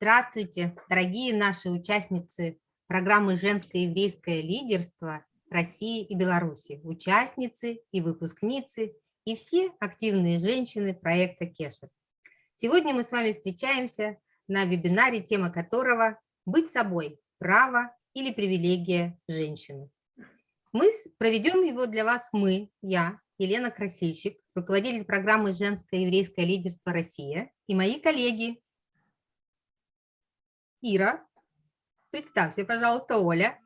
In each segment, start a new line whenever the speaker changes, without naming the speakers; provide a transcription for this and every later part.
Здравствуйте, дорогие наши участницы программы «Женское еврейское лидерство» России и Беларуси, участницы и выпускницы, и все активные женщины проекта Кешер. Сегодня мы с вами встречаемся на вебинаре, тема которого «Быть собой. Право или привилегия женщины». Мы проведем его для вас мы, я, Елена Красильщик, руководитель программы «Женское еврейское лидерство Россия» и мои коллеги Ира, представься, пожалуйста, Оля.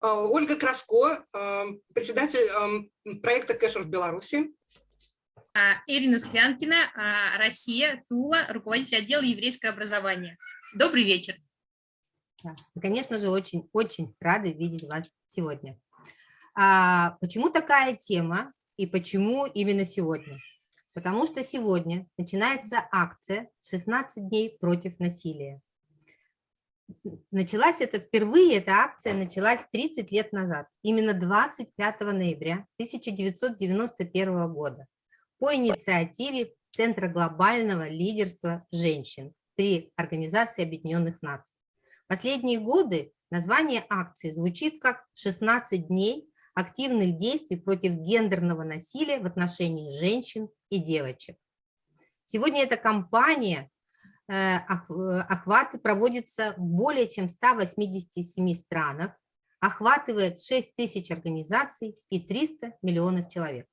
А, Ольга Краско, а, председатель а, проекта Кэшер в Беларуси.
Ирина Склянкина, Россия, Тула, руководитель отдела еврейского образования. Добрый вечер.
конечно же, очень-очень рады видеть вас сегодня. А почему такая тема и почему именно сегодня? Потому что сегодня начинается акция «16 дней против насилия». Началась это впервые, эта акция началась 30 лет назад, именно 25 ноября 1991 года, по инициативе Центра глобального лидерства женщин при Организации Объединенных Наций. Последние годы название акции звучит как «16 дней активных действий против гендерного насилия в отношении женщин и девочек. Сегодня эта кампания э, охваты проводится в более чем 187 странах, охватывает 6 тысяч организаций и 300 миллионов человек.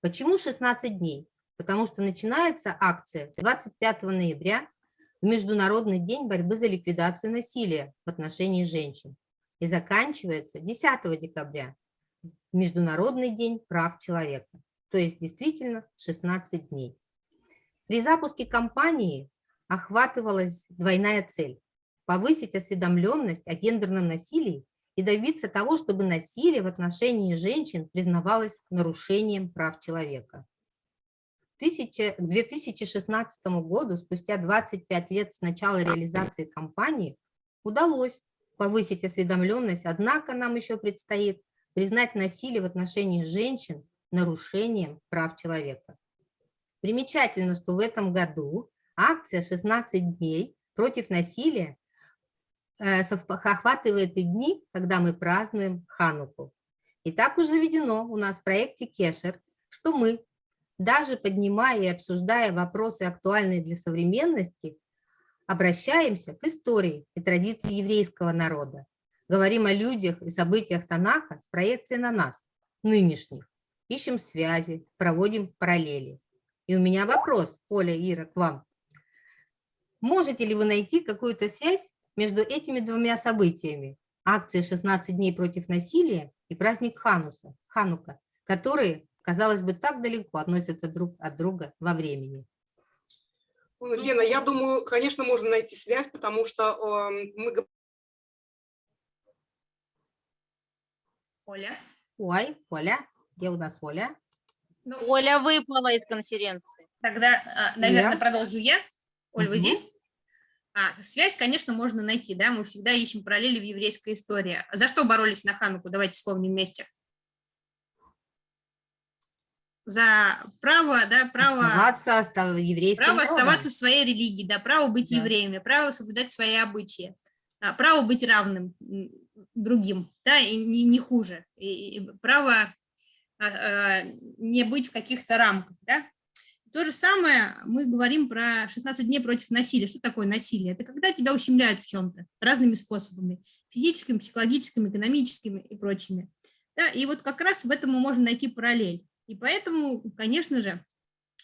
Почему 16 дней? Потому что начинается акция 25 ноября, в Международный день борьбы за ликвидацию насилия в отношении женщин, и заканчивается 10 декабря, Международный день прав человека, то есть действительно 16 дней. При запуске кампании охватывалась двойная цель – повысить осведомленность о гендерном насилии и добиться того, чтобы насилие в отношении женщин признавалось нарушением прав человека. К 2016 году, спустя 25 лет с начала реализации кампании, удалось повысить осведомленность, однако нам еще предстоит признать насилие в отношении женщин нарушением прав человека. Примечательно, что в этом году акция «16 дней против насилия» э, охватывает и дни, когда мы празднуем Хануку. И так уж заведено у нас в проекте Кешер, что мы, даже поднимая и обсуждая вопросы, актуальные для современности, обращаемся к истории и традиции еврейского народа, Говорим о людях и событиях Танаха с проекцией на нас, нынешних. Ищем связи, проводим параллели. И у меня вопрос, Оля, Ира, к вам. Можете ли вы найти какую-то связь между этими двумя событиями? Акции «16 дней против насилия» и праздник Хануса, Ханука, которые, казалось бы, так далеко относятся друг от друга во времени.
Лена, я думаю, конечно, можно найти связь, потому что э, мы
Оля.
Ой, Оля, где у нас Оля?
Ну, Оля выпала из конференции.
Тогда, наверное, я. продолжу я. Оль, угу. вы здесь? А, связь, конечно, можно найти, да, мы всегда ищем параллели в еврейской истории. За что боролись на Хануку? Давайте вспомним вместе. За право, да, право...
Оставаться, остав...
право оставаться в своей религии, да, право быть да. евреями, право соблюдать свои обычаи, а, право быть равным другим, да, и не, не хуже, и, и право не быть в каких-то рамках, да. То же самое мы говорим про 16 дней против насилия. Что такое насилие? Это когда тебя ущемляют в чем-то разными способами, физическими, психологическими, экономическими и прочими. Да, и вот как раз в этом мы можем найти параллель. И поэтому, конечно же,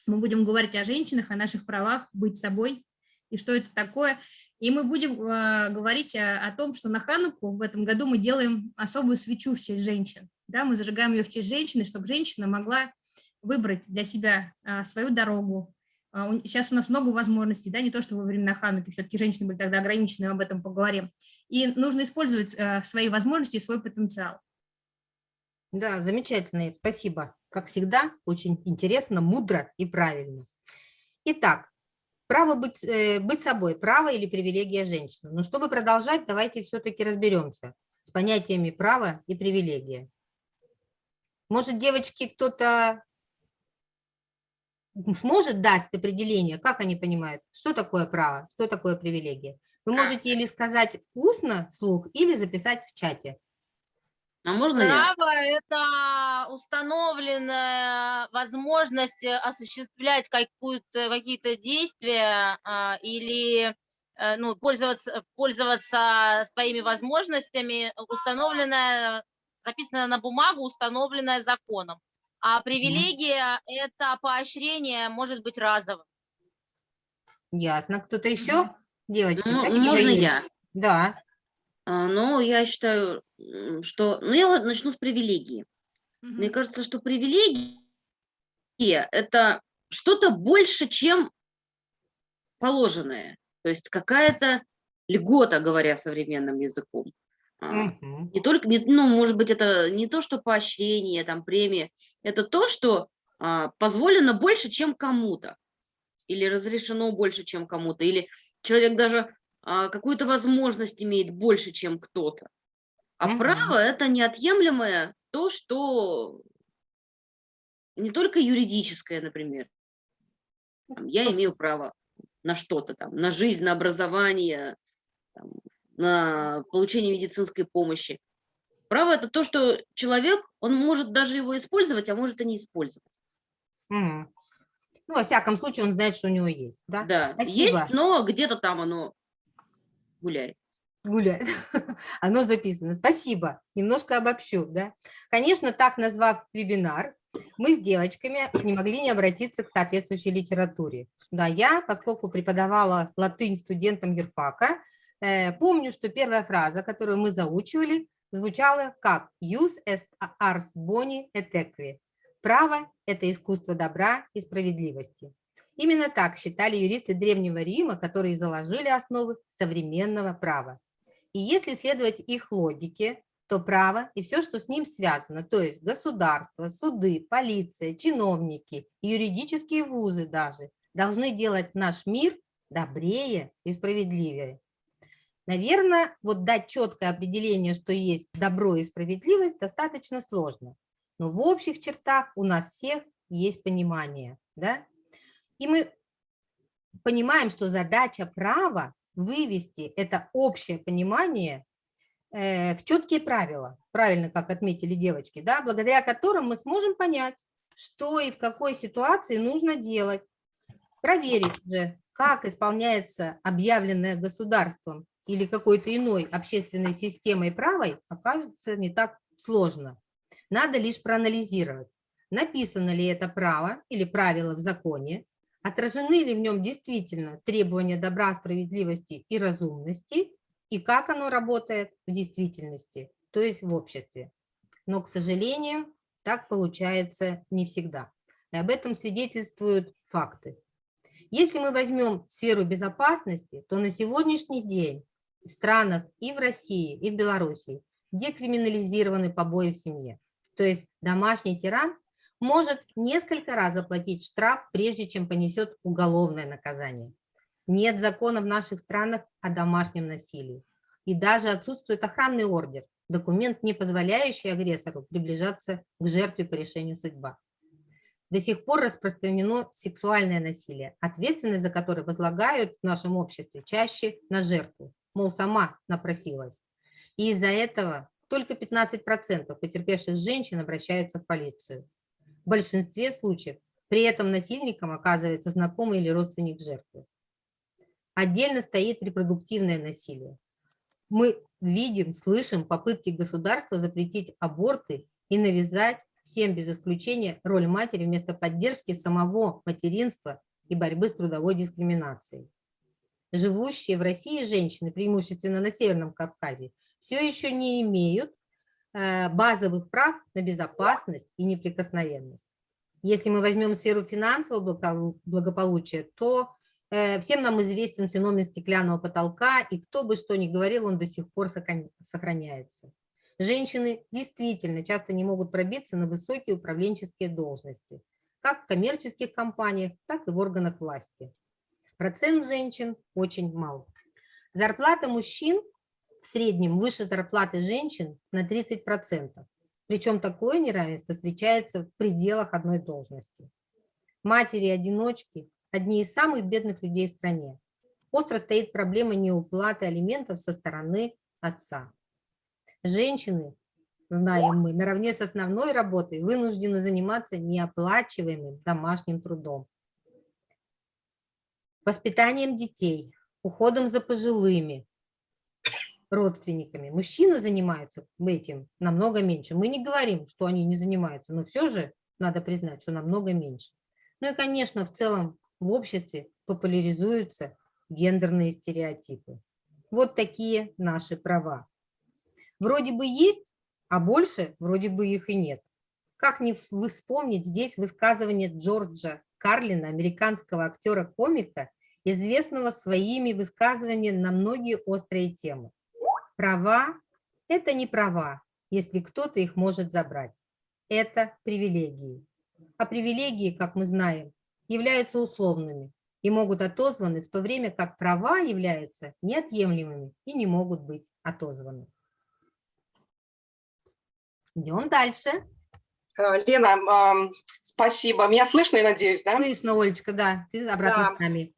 мы будем говорить о женщинах, о наших правах быть собой, и что это такое, и мы будем э, говорить о, о том, что на Хануку в этом году мы делаем особую свечу в честь женщин. Да, мы зажигаем ее в честь женщины, чтобы женщина могла выбрать для себя э, свою дорогу. Э, сейчас у нас много возможностей, да, не то, что во времена Хануки, все-таки женщины были тогда ограничены, об этом поговорим. И нужно использовать э, свои возможности и свой потенциал.
Да, замечательно, спасибо. Как всегда, очень интересно, мудро и правильно. Итак, Право быть, э, быть собой, право или привилегия женщины. Но чтобы продолжать, давайте все-таки разберемся с понятиями права и привилегия. Может, девочки, кто-то сможет дать определение, как они понимают, что такое право, что такое привилегия. Вы можете или сказать устно вслух, или записать в чате.
А можно я?
Право – это установленная возможность осуществлять какую-то- какие-то действия а, или э, ну, пользоваться, пользоваться своими возможностями, установленная, записанная на бумагу, установленная законом. А привилегия – это поощрение, может быть, разовым.
Ясно. Кто-то еще? Девочки,
Ну,
какие
можно я?
Да.
А, Ну, я считаю, что... Ну, я вот начну с привилегии. Мне
Мгм.
кажется, что привилегия – это что-то больше, чем положенное. То есть какая-то льгота, говоря современным языком.
Мгм.
Не только, не- ну, может быть, это не то, что поощрение, там, премия, это то, что а, позволено больше, чем кому-то, или разрешено больше, чем кому-то, или человек даже а, какую-то возможность имеет больше, чем кто-то. А
Мгм.
право – это неотъемлемое то, что не только юридическое, например. Там, я имею право на что-то там, на жизнь, на образование, там, на получение медицинской помощи. Право – это то, что человек, он может даже его использовать, а может и не использовать.
Мгм. Ну, во всяком случае, он знает, что у него есть, да?
Да,
Спасибо.
есть, но где-то там оно гуляет.
Гуляет. Оно записано. Спасибо. Немножко обобщу, да? Конечно, так назвав вебинар, мы с девочками не могли не обратиться к соответствующей литературе. Да, я, поскольку преподавала латынь студентам юрфака, помню, что первая фраза, которую мы заучивали, звучала как «Jus est ars boni et equi» – «Право – это искусство добра и справедливости». Именно так считали юристы Древнего Рима, которые заложили основы современного права. И если следовать их логике, то право и все, что с ним связано, то есть государство, суды, полиция, чиновники, юридические вузы даже, должны делать наш мир добрее и справедливее. Наверное, вот дать четкое определение, что есть добро и справедливость, достаточно сложно. Но в общих чертах у нас всех есть понимание. Да? И мы понимаем, что задача права вывести это общее понимание э, в четкие правила, правильно, как отметили девочки, да, благодаря которым мы сможем понять, что и в какой ситуации нужно делать, проверить же, как исполняется объявленное государством или какой-то иной общественной системой правой, окажется не так сложно. Надо лишь проанализировать, написано ли это право или правило в законе, отражены ли в нем действительно требования добра, справедливости и разумности, и как оно работает в действительности, то есть в обществе. Но, к сожалению, так получается не всегда. И об этом свидетельствуют факты. Если мы возьмем сферу безопасности, то на сегодняшний день странах и в России, и в Беларуси декриминализированы побои в семье. То есть домашний тиран может несколько раз заплатить штраф, прежде чем понесет уголовное наказание. Нет закона в наших странах о домашнем насилии. И даже отсутствует охранный ордер, документ, не позволяющий агрессору приближаться к жертве по решению судьба. До сих пор распространено сексуальное насилие, ответственность за которое возлагают в нашем обществе чаще на жертву, мол, сама напросилась. И из-за этого только 15% потерпевших женщин обращаются в полицию. В большинстве случаев при этом насильником оказывается знакомый или родственник жертвы. Отдельно стоит репродуктивное насилие. Мы видим, слышим попытки государства запретить аборты и навязать всем без исключения роль матери вместо поддержки самого материнства и борьбы с трудовой дискриминацией. Живущие в России женщины, преимущественно на Северном Кавказе, все еще не имеют э, базовых прав на безопасность и неприкосновенность. Если мы возьмем сферу финансового благополучия, то э, всем нам известен феномен стеклянного потолка, и кто бы что ни говорил, он до сих пор сохраняется. Женщины действительно часто не могут пробиться на высокие управленческие должности, как в коммерческих компаниях, так и в органах власти. Процент женщин очень мал. Зарплата мужчин в среднем выше зарплаты женщин на 30%. Причем такое неравенство встречается в пределах одной должности. Матери-одиночки – одни из самых бедных людей в стране. Остро стоит проблема неуплаты алиментов со стороны отца. Женщины, знаем мы, наравне с основной работой вынуждены заниматься неоплачиваемым домашним трудом. Воспитанием детей, уходом за пожилыми, родственниками. Мужчины занимаются этим намного меньше. Мы не говорим, что они не занимаются, но все же надо признать, что намного меньше. Ну и, конечно, в целом в обществе популяризуются гендерные стереотипы. Вот такие наши права. Вроде бы есть, а больше вроде бы их и нет. Как не вспомнить здесь высказывание Джорджа Карлина, американского актера-комика, известного своими высказываниями на многие острые темы. Права – это не права, если кто-то их может забрать. Это привилегии. А привилегии, как мы знаем, являются условными и могут отозваны, в то время как права являются неотъемлемыми и не могут быть отозваны. Идем дальше.
Э, Лена, спасибо. Меня слышно, я надеюсь, да?
Слышно, Олечка, да. Ты обратно
да.
с нами.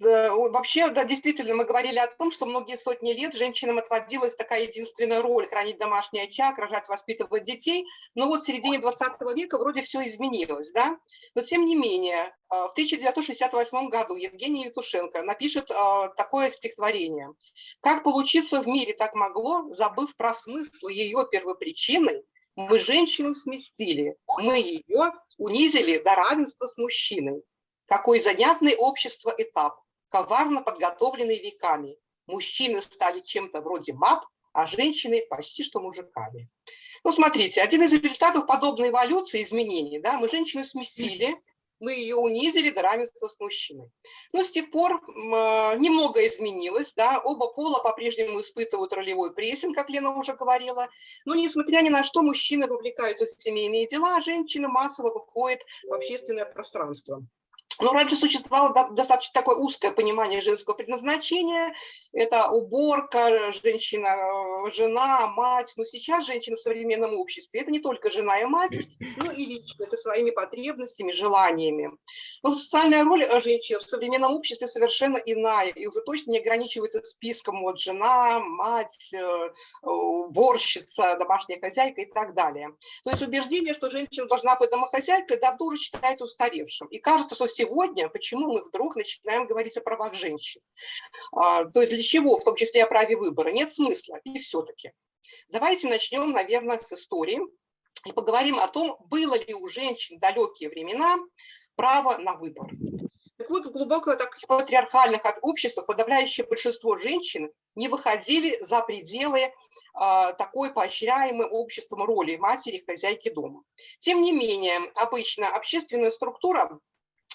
Вообще, да, действительно, мы говорили о том, что многие сотни лет женщинам отводилась такая единственная роль – хранить домашний очаг, рожать, воспитывать детей. Но вот в середине 20 века вроде все изменилось, да? Но тем не менее, э, в 1968 году Евгений Евтушенко напишет э, такое стихотворение. «Как получиться в мире так могло, забыв про смысл ее первопричины, мы женщину сместили, мы ее унизили до равенства с мужчиной. Какой занятный общество этап, коварно подготовленный веками. Мужчины стали чем-то вроде мап, а женщины почти что мужиками. Ну, смотрите, один из результатов подобной эволюции, изменений, да, мы женщину сместили, мы ее унизили до равенства с мужчиной. Но с тех пор э, немного изменилось, да, оба пола по-прежнему испытывают ролевой прессинг, как Лена уже говорила, но несмотря ни на что, мужчины вовлекаются в семейные дела, а женщины массово выходят в общественное пространство. Но раньше существовало достаточно такое узкое понимание женского предназначения. Это уборка, женщина, жена, мать. Но сейчас женщина в современном обществе – это не только жена и мать, но и личность со своими потребностями, желаниями. Но социальная роль женщины в современном обществе совершенно иная и уже точно не ограничивается списком вот жена, мать, э, уборщица, домашняя хозяйка и так далее. То есть убеждение, что женщина должна быть домохозяйкой, давно уже считается устаревшим. И кажется, что сегодня, почему мы вдруг начинаем говорить о правах женщин. А, то есть для чего, в том числе о праве выбора, нет смысла. И все-таки. Давайте начнем, наверное, с истории и поговорим о том, было ли у женщин в далекие времена право на выбор. Так вот, в глубоко так, патриархальных обществах подавляющее большинство женщин не выходили за пределы э, такой поощряемой обществом роли матери, хозяйки дома. Тем не менее, обычно общественная структура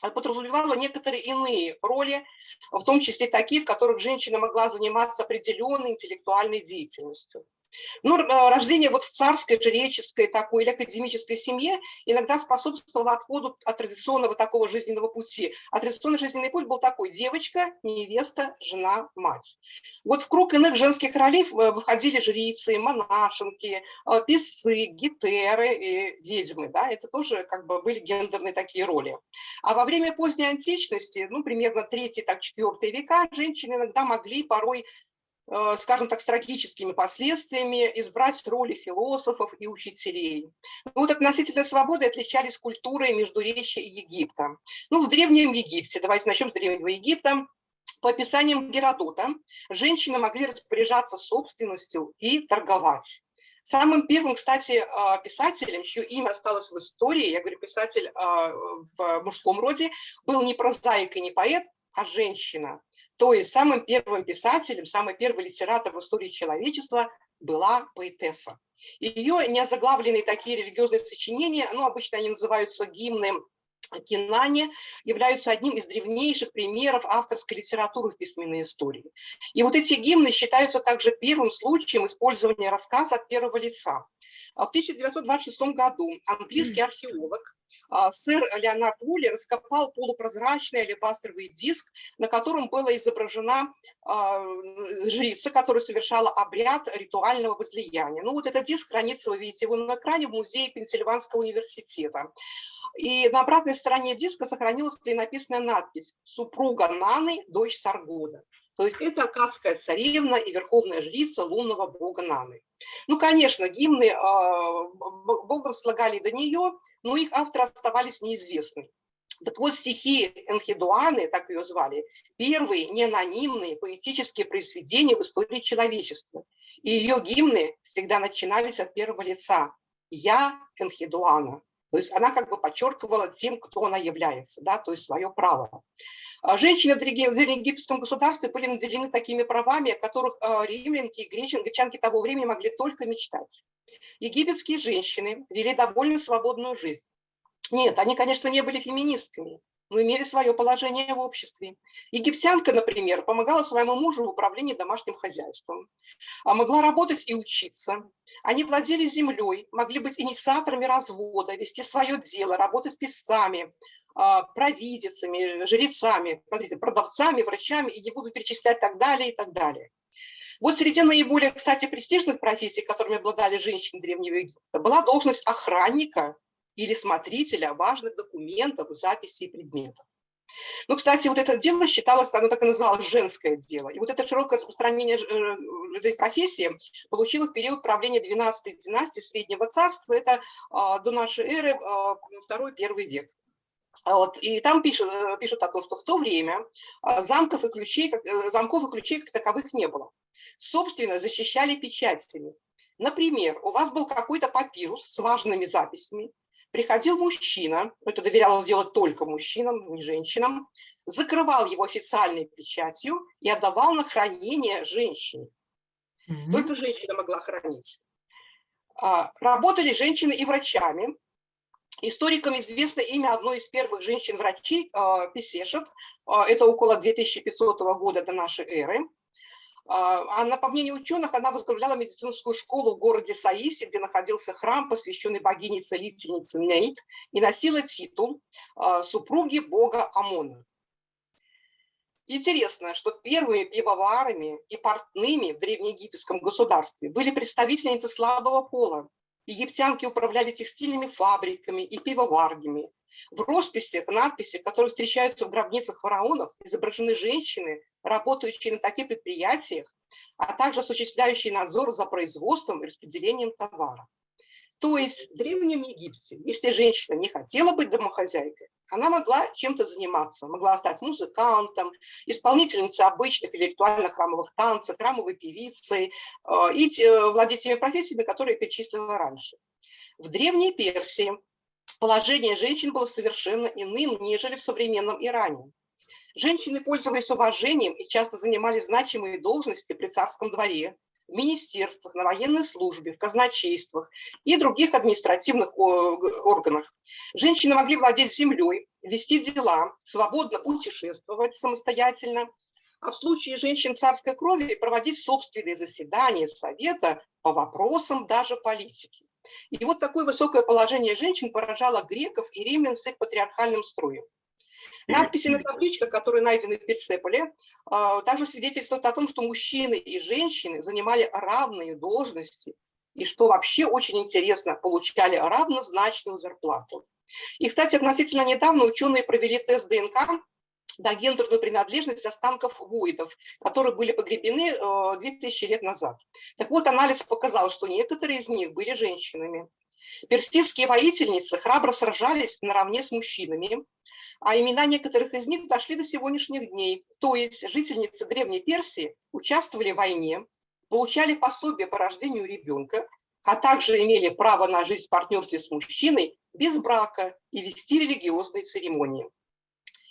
подразумевала некоторые иные роли, в том числе такие, в которых женщина могла заниматься определенной интеллектуальной деятельностью. Но э, рождение вот в царской, жреческой такой или академической семье иногда способствовало отходу от традиционного такого жизненного пути. А традиционный жизненный путь был такой – девочка, невеста, жена, мать. Вот в круг иных женских ролей э, выходили жрицы, монашенки, э, писцы, гетеры и ведьмы. Да? Это тоже как бы были гендерные такие роли. А во время поздней античности, ну, примерно 3-4 века, женщины иногда могли порой скажем так, с трагическими последствиями, избрать роли философов и учителей. Ну, вот относительно свободы отличались культурой Междуречия и Египта. Ну, в Древнем Египте, давайте начнем с Древнего Египта, по описаниям Геродота, женщины могли распоряжаться собственностью и торговать. Самым первым, кстати, э, писателем, чье имя осталось в истории, я говорю писатель э, в мужском роде, был не прозаик и не поэт, а женщина. То есть самым первым писателем, самый первый литератор в истории человечества была поэтесса. Ее неозаглавленные такие религиозные сочинения, ну, обычно они называются гимны Кинане являются одним из древнейших примеров авторской литературы в письменной истории. И вот эти гимны считаются также первым случаем использования рассказа от первого лица. А В 1926 году английский археолог сэр Леонард Вулли раскопал полупрозрачный алебастровый диск, на котором была изображена а, жрица, которая совершала обряд ритуального возлияния. Ну вот этот диск хранится, вы видите его на экране, в музее Пенсильванского университета. И на обратной стороне диска сохранилась клинописная надпись «Супруга Наны, дочь Саргода». То есть это акадская царевна и верховная жрица лунного бога Наны. Ну, конечно, гимны э, богом слагали до нее, но их авторы оставались неизвестны. Так вот, стихи Энхидуаны, так ее звали, первые неанонимные поэтические произведения в истории человечества. И ее гимны всегда начинались от первого лица. «Я Энхидуана». То есть она как бы подчеркивала тем, кто она является, да, то есть свое право. А женщины в древнеегипетском государстве были наделены такими правами, о которых а, римлянки и гречанки того времени могли только мечтать. Египетские женщины вели довольно свободную жизнь. Нет, они, конечно, не были феминистками, но имели свое положение в обществе. Египтянка, например, помогала своему мужу в управлении домашним хозяйством, а могла работать и учиться. Они владели землей, могли быть инициаторами развода, вести свое дело, работать писцами, а, провидицами, жрецами, продавцами, врачами, и не буду перечислять так далее и так далее. Вот среди наиболее, кстати, престижных профессий, которыми обладали женщины Древнего Египта, была должность охранника или смотрителя важных документов, записей и предметов. Ну, кстати, вот это дело считалось, оно так и называлось женское дело. И вот это широкое распространение э, этой профессии получило в период правления 12-й династии Среднего Царства, это а, до нашей эры, а, второй-первый век. А вот, и там пишут, э, пишут о том, что в то время замков и ключей, как, э, замков и ключей как таковых не было. Собственно, защищали печатями. Например, у вас был какой-то папирус с важными записями, приходил мужчина, это доверялось делать только мужчинам, не женщинам, закрывал его официальной печатью и отдавал на хранение женщине. Mm -hmm. Только женщина могла хранить. А, работали женщины и врачами, Историкам известно имя одной из первых женщин-врачей, а, Песешет, а, это около 2500 года до нашей эры. А, она, по мнению ученых, она возглавляла медицинскую школу в городе Саисе, где находился храм, посвященный богине-целительнице Нейт, и носила титул супруги бога Амона. Интересно, что первыми пивоварами и портными в древнеегипетском государстве были представительницы слабого пола, Египтянки управляли текстильными фабриками и пивоварнями. В росписях, надписях, которые встречаются в гробницах фараонов, изображены женщины, работающие на таких предприятиях, а также осуществляющие надзор за производством и распределением товара. То есть в Древнем Египте, если женщина не хотела быть домохозяйкой, она могла чем-то заниматься, могла стать музыкантом, исполнительницей обычных или ритуальных храмовых танцев, храмовой певицей э, и э, владеть теми профессиями, которые я перечислила раньше. В Древней Персии положение женщин было совершенно иным, нежели в современном Иране. Женщины пользовались уважением и часто занимали значимые должности при царском дворе, в министерствах, на военной службе, в казначействах и других административных органах. Женщины могли владеть землей, вести дела, свободно путешествовать самостоятельно, а в случае женщин царской крови проводить собственные заседания совета по вопросам даже политики. И вот такое высокое положение женщин поражало греков и римлян с их патриархальным строем. Надписи на табличках, которые найдены в Персеполе, а, также свидетельствуют о том, что мужчины и женщины занимали равные должности и, что вообще очень интересно, получали равнозначную зарплату. И, кстати, относительно недавно ученые провели тест ДНК на гендерную принадлежность останков вуидов, которые были погребены 2000 э, лет назад. Так вот, анализ показал, что некоторые из них были женщинами. Персидские воительницы храбро сражались наравне с мужчинами, а имена некоторых из них дошли до сегодняшних дней. То есть жительницы Древней Персии участвовали в войне, получали пособие по рождению ребенка, а также имели право на жизнь в партнерстве с мужчиной без брака и вести религиозные церемонии.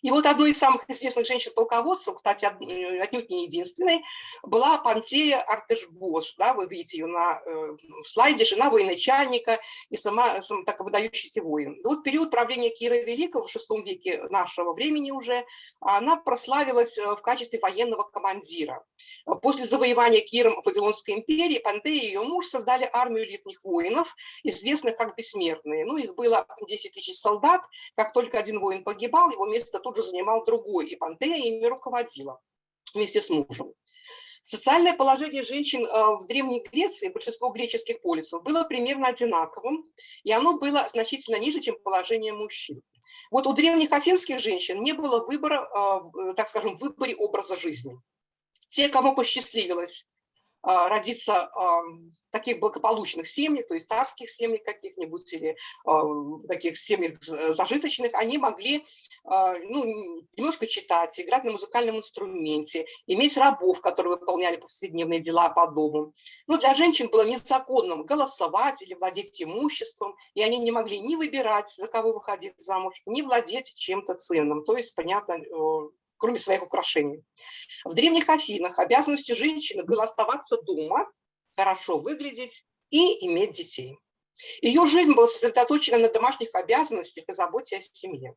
И вот одной из самых известных женщин-полководцев, кстати, э, отнюдь не единственной, была Пантея Артешбош. Да, вы видите ее на э, слайде, жена военачальника и сама, сама так выдающийся воин. Вот период правления Кира Великого в VI веке нашего времени уже она прославилась э, в качестве военного командира. После завоевания Киром Вавилонской империи Пантея и ее муж создали армию элитных воинов, известных как бессмертные. Ну, их было 10 тысяч солдат. Как только один воин погибал, его место тут же занимал другой, и Пантея ими руководила вместе с мужем. Социальное положение женщин э, в Древней Греции, большинство греческих полисов, было примерно одинаковым, и оно было значительно ниже, чем положение мужчин. Вот у древних афинских женщин не было выбора, э, так скажем, в выборе образа жизни. Те, кому посчастливилось родиться в таких благополучных семьях, то есть царских семьях каких-нибудь или таких семьях зажиточных, они могли а, ну, немножко читать, играть на музыкальном инструменте, иметь рабов, которые выполняли повседневные дела по дому. Но для женщин было незаконным голосовать или владеть имуществом, и они не могли ни выбирать, за кого выходить замуж, ни владеть чем-то ценным, то есть, понятно, кроме своих украшений. В древних Афинах обязанностью женщины было оставаться дома, хорошо выглядеть и иметь детей. Ее жизнь была сосредоточена на домашних обязанностях и заботе о семье.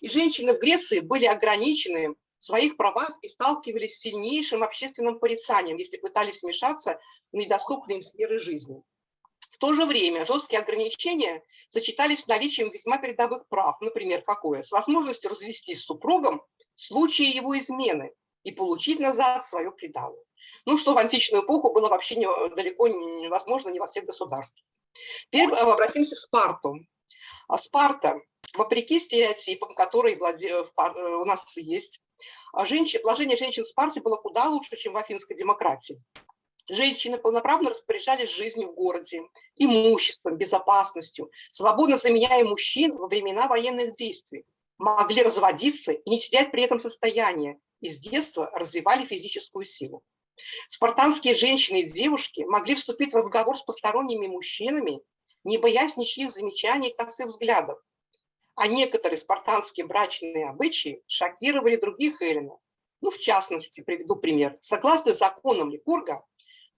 И женщины в Греции были ограничены в своих правах и сталкивались с сильнейшим общественным порицанием, если пытались вмешаться в недоступные им сферы жизни. В то же время жесткие ограничения сочетались с наличием весьма передовых прав, например, какое? С возможностью развестись с супругом в случае его измены и получить назад свое предало. Ну, что в античную эпоху было вообще не, далеко невозможно не во всех государствах. Теперь обратимся к Спарту. А Спарта, вопреки стереотипам, которые. Э, э, у нас есть, а женщин, положение женщин в Спарте было куда лучше, чем в афинской демократии. Женщины полноправно распоряжались жизнью в городе, имуществом, безопасностью, свободно заменяя мужчин во времена военных действий могли разводиться и не терять при этом состояние, и с детства развивали физическую силу. Спартанские женщины и девушки могли вступить в разговор с посторонними мужчинами, не боясь ничьих замечаний и косых взглядов. А некоторые спартанские брачные обычаи шокировали других эллинов. Ну, в частности, приведу пример. Согласно законам Ликурга,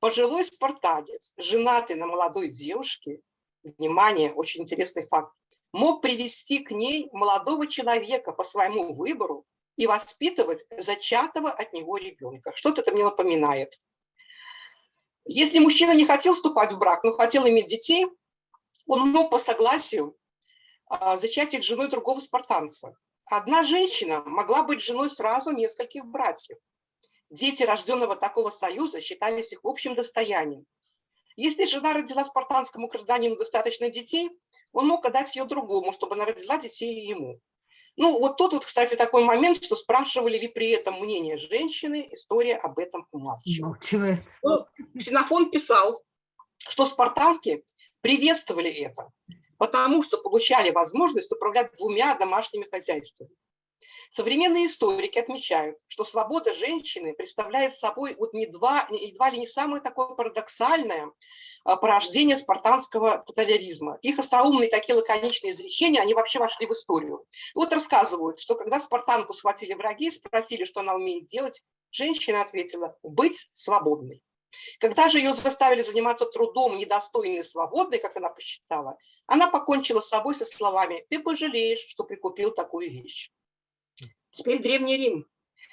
пожилой спартанец, женатый на молодой девушке, внимание, очень интересный факт, мог привести к ней молодого человека по своему выбору и воспитывать зачатого от него ребенка. Что-то это мне напоминает. Если мужчина не хотел вступать в брак, но хотел иметь детей, он мог по согласию а, зачать их женой другого спартанца. Одна женщина могла быть женой сразу нескольких братьев. Дети рожденного такого союза считались их общим достоянием. Если жена родила спартанскому гражданину достаточно детей, он мог отдать ее другому, чтобы она родила детей ему. Ну, вот тут вот, кстати, такой момент, что спрашивали ли при этом мнение женщины, история об этом умалчивает. Ну, Ксенофон писал, что спартанки приветствовали это, потому что получали возможность управлять двумя домашними хозяйствами. Современные историки отмечают, что свобода женщины представляет собой вот не два, едва ли не самое такое парадоксальное а, порождение спартанского тоталяризма. Их остроумные такие лаконичные изречения, они вообще вошли в историю. Вот рассказывают, что когда спартанку схватили враги, спросили, что она умеет делать, женщина ответила «быть свободной». Когда же ее заставили заниматься трудом, недостойной и свободной, как она посчитала, она покончила с собой со словами «ты пожалеешь, что прикупил такую вещь». Теперь Древний Рим.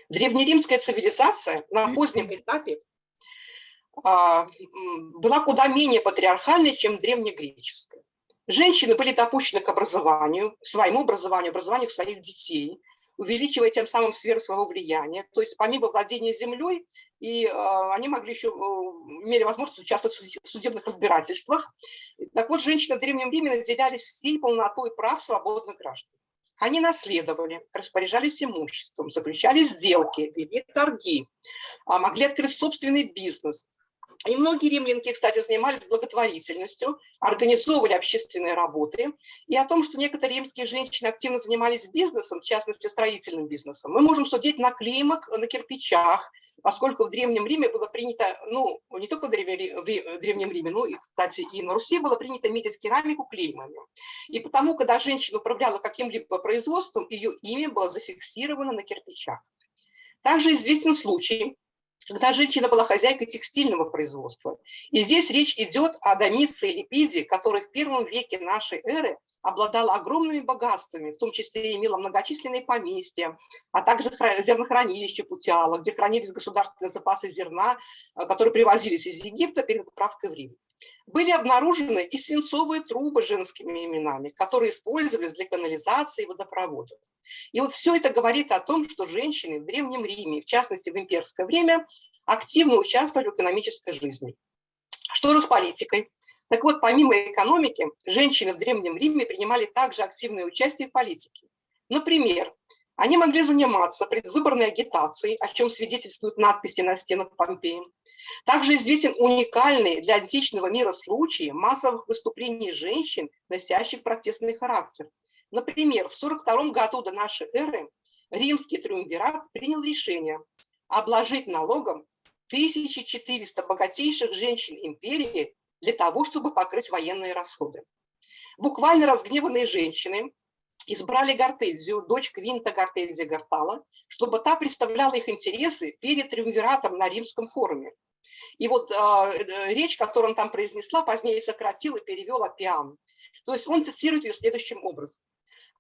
Древнеримская цивилизация на позднем этапе а, была куда менее патриархальной, чем древнегреческая. Женщины были допущены к образованию, своему образованию, образованию своих детей, увеличивая тем самым сферу своего влияния. То есть помимо владения землей, и э, они могли еще, э, имели возможность участвовать в судебных разбирательствах. Так вот, женщины в Древнем Риме наделялись всей полнотой прав свободных граждан. Они наследовали, распоряжались имуществом, заключали сделки, вели торги, а, могли открыть собственный бизнес. И многие римлянки, кстати, занимались благотворительностью, организовывали общественные работы. И о том, что некоторые римские женщины активно занимались бизнесом, в частности, строительным бизнесом, мы можем судить на клеймах, на кирпичах, поскольку в Древнем Риме было принято, ну, не только в Древнем Риме, но и, кстати, и на Руси было принято метить керамику клеймами. И потому, когда женщина управляла каким-либо производством, ее имя было зафиксировано на кирпичах. Также известен случай, когда женщина была хозяйкой текстильного производства. И здесь речь идет о Домице Липиде, которая в первом веке нашей эры обладала огромными богатствами, в том числе имела многочисленные поместья, а также зернохранилище Путиала, где хранились государственные запасы зерна, э, которые привозились из Египта перед отправкой в Рим. Были обнаружены и свинцовые трубы с женскими именами, которые использовались для канализации и водопровода. И вот все это говорит о том, что женщины в Древнем Риме, в частности в имперское время, активно участвовали в экономической жизни. Что же с политикой? Так вот, помимо экономики, женщины в Древнем Риме принимали также активное участие в политике. Например, они могли заниматься предвыборной агитацией, о чем свидетельствуют надписи на стенах Помпеи. Также известен уникальный для античного мира случай массовых выступлений женщин, носящих протестный характер. Например, в 42 году до нашей эры римский триумвират принял решение обложить налогом 1400 богатейших женщин империи для того, чтобы покрыть военные расходы. Буквально разгневанные женщины избрали Гортензию, дочь Квинта Гортензия Гортала, чтобы та представляла их интересы перед триумвиратом на римском форуме. И вот э, речь, которую он там произнесла, позднее сократил и перевел Апиан. То есть он цитирует ее следующим образом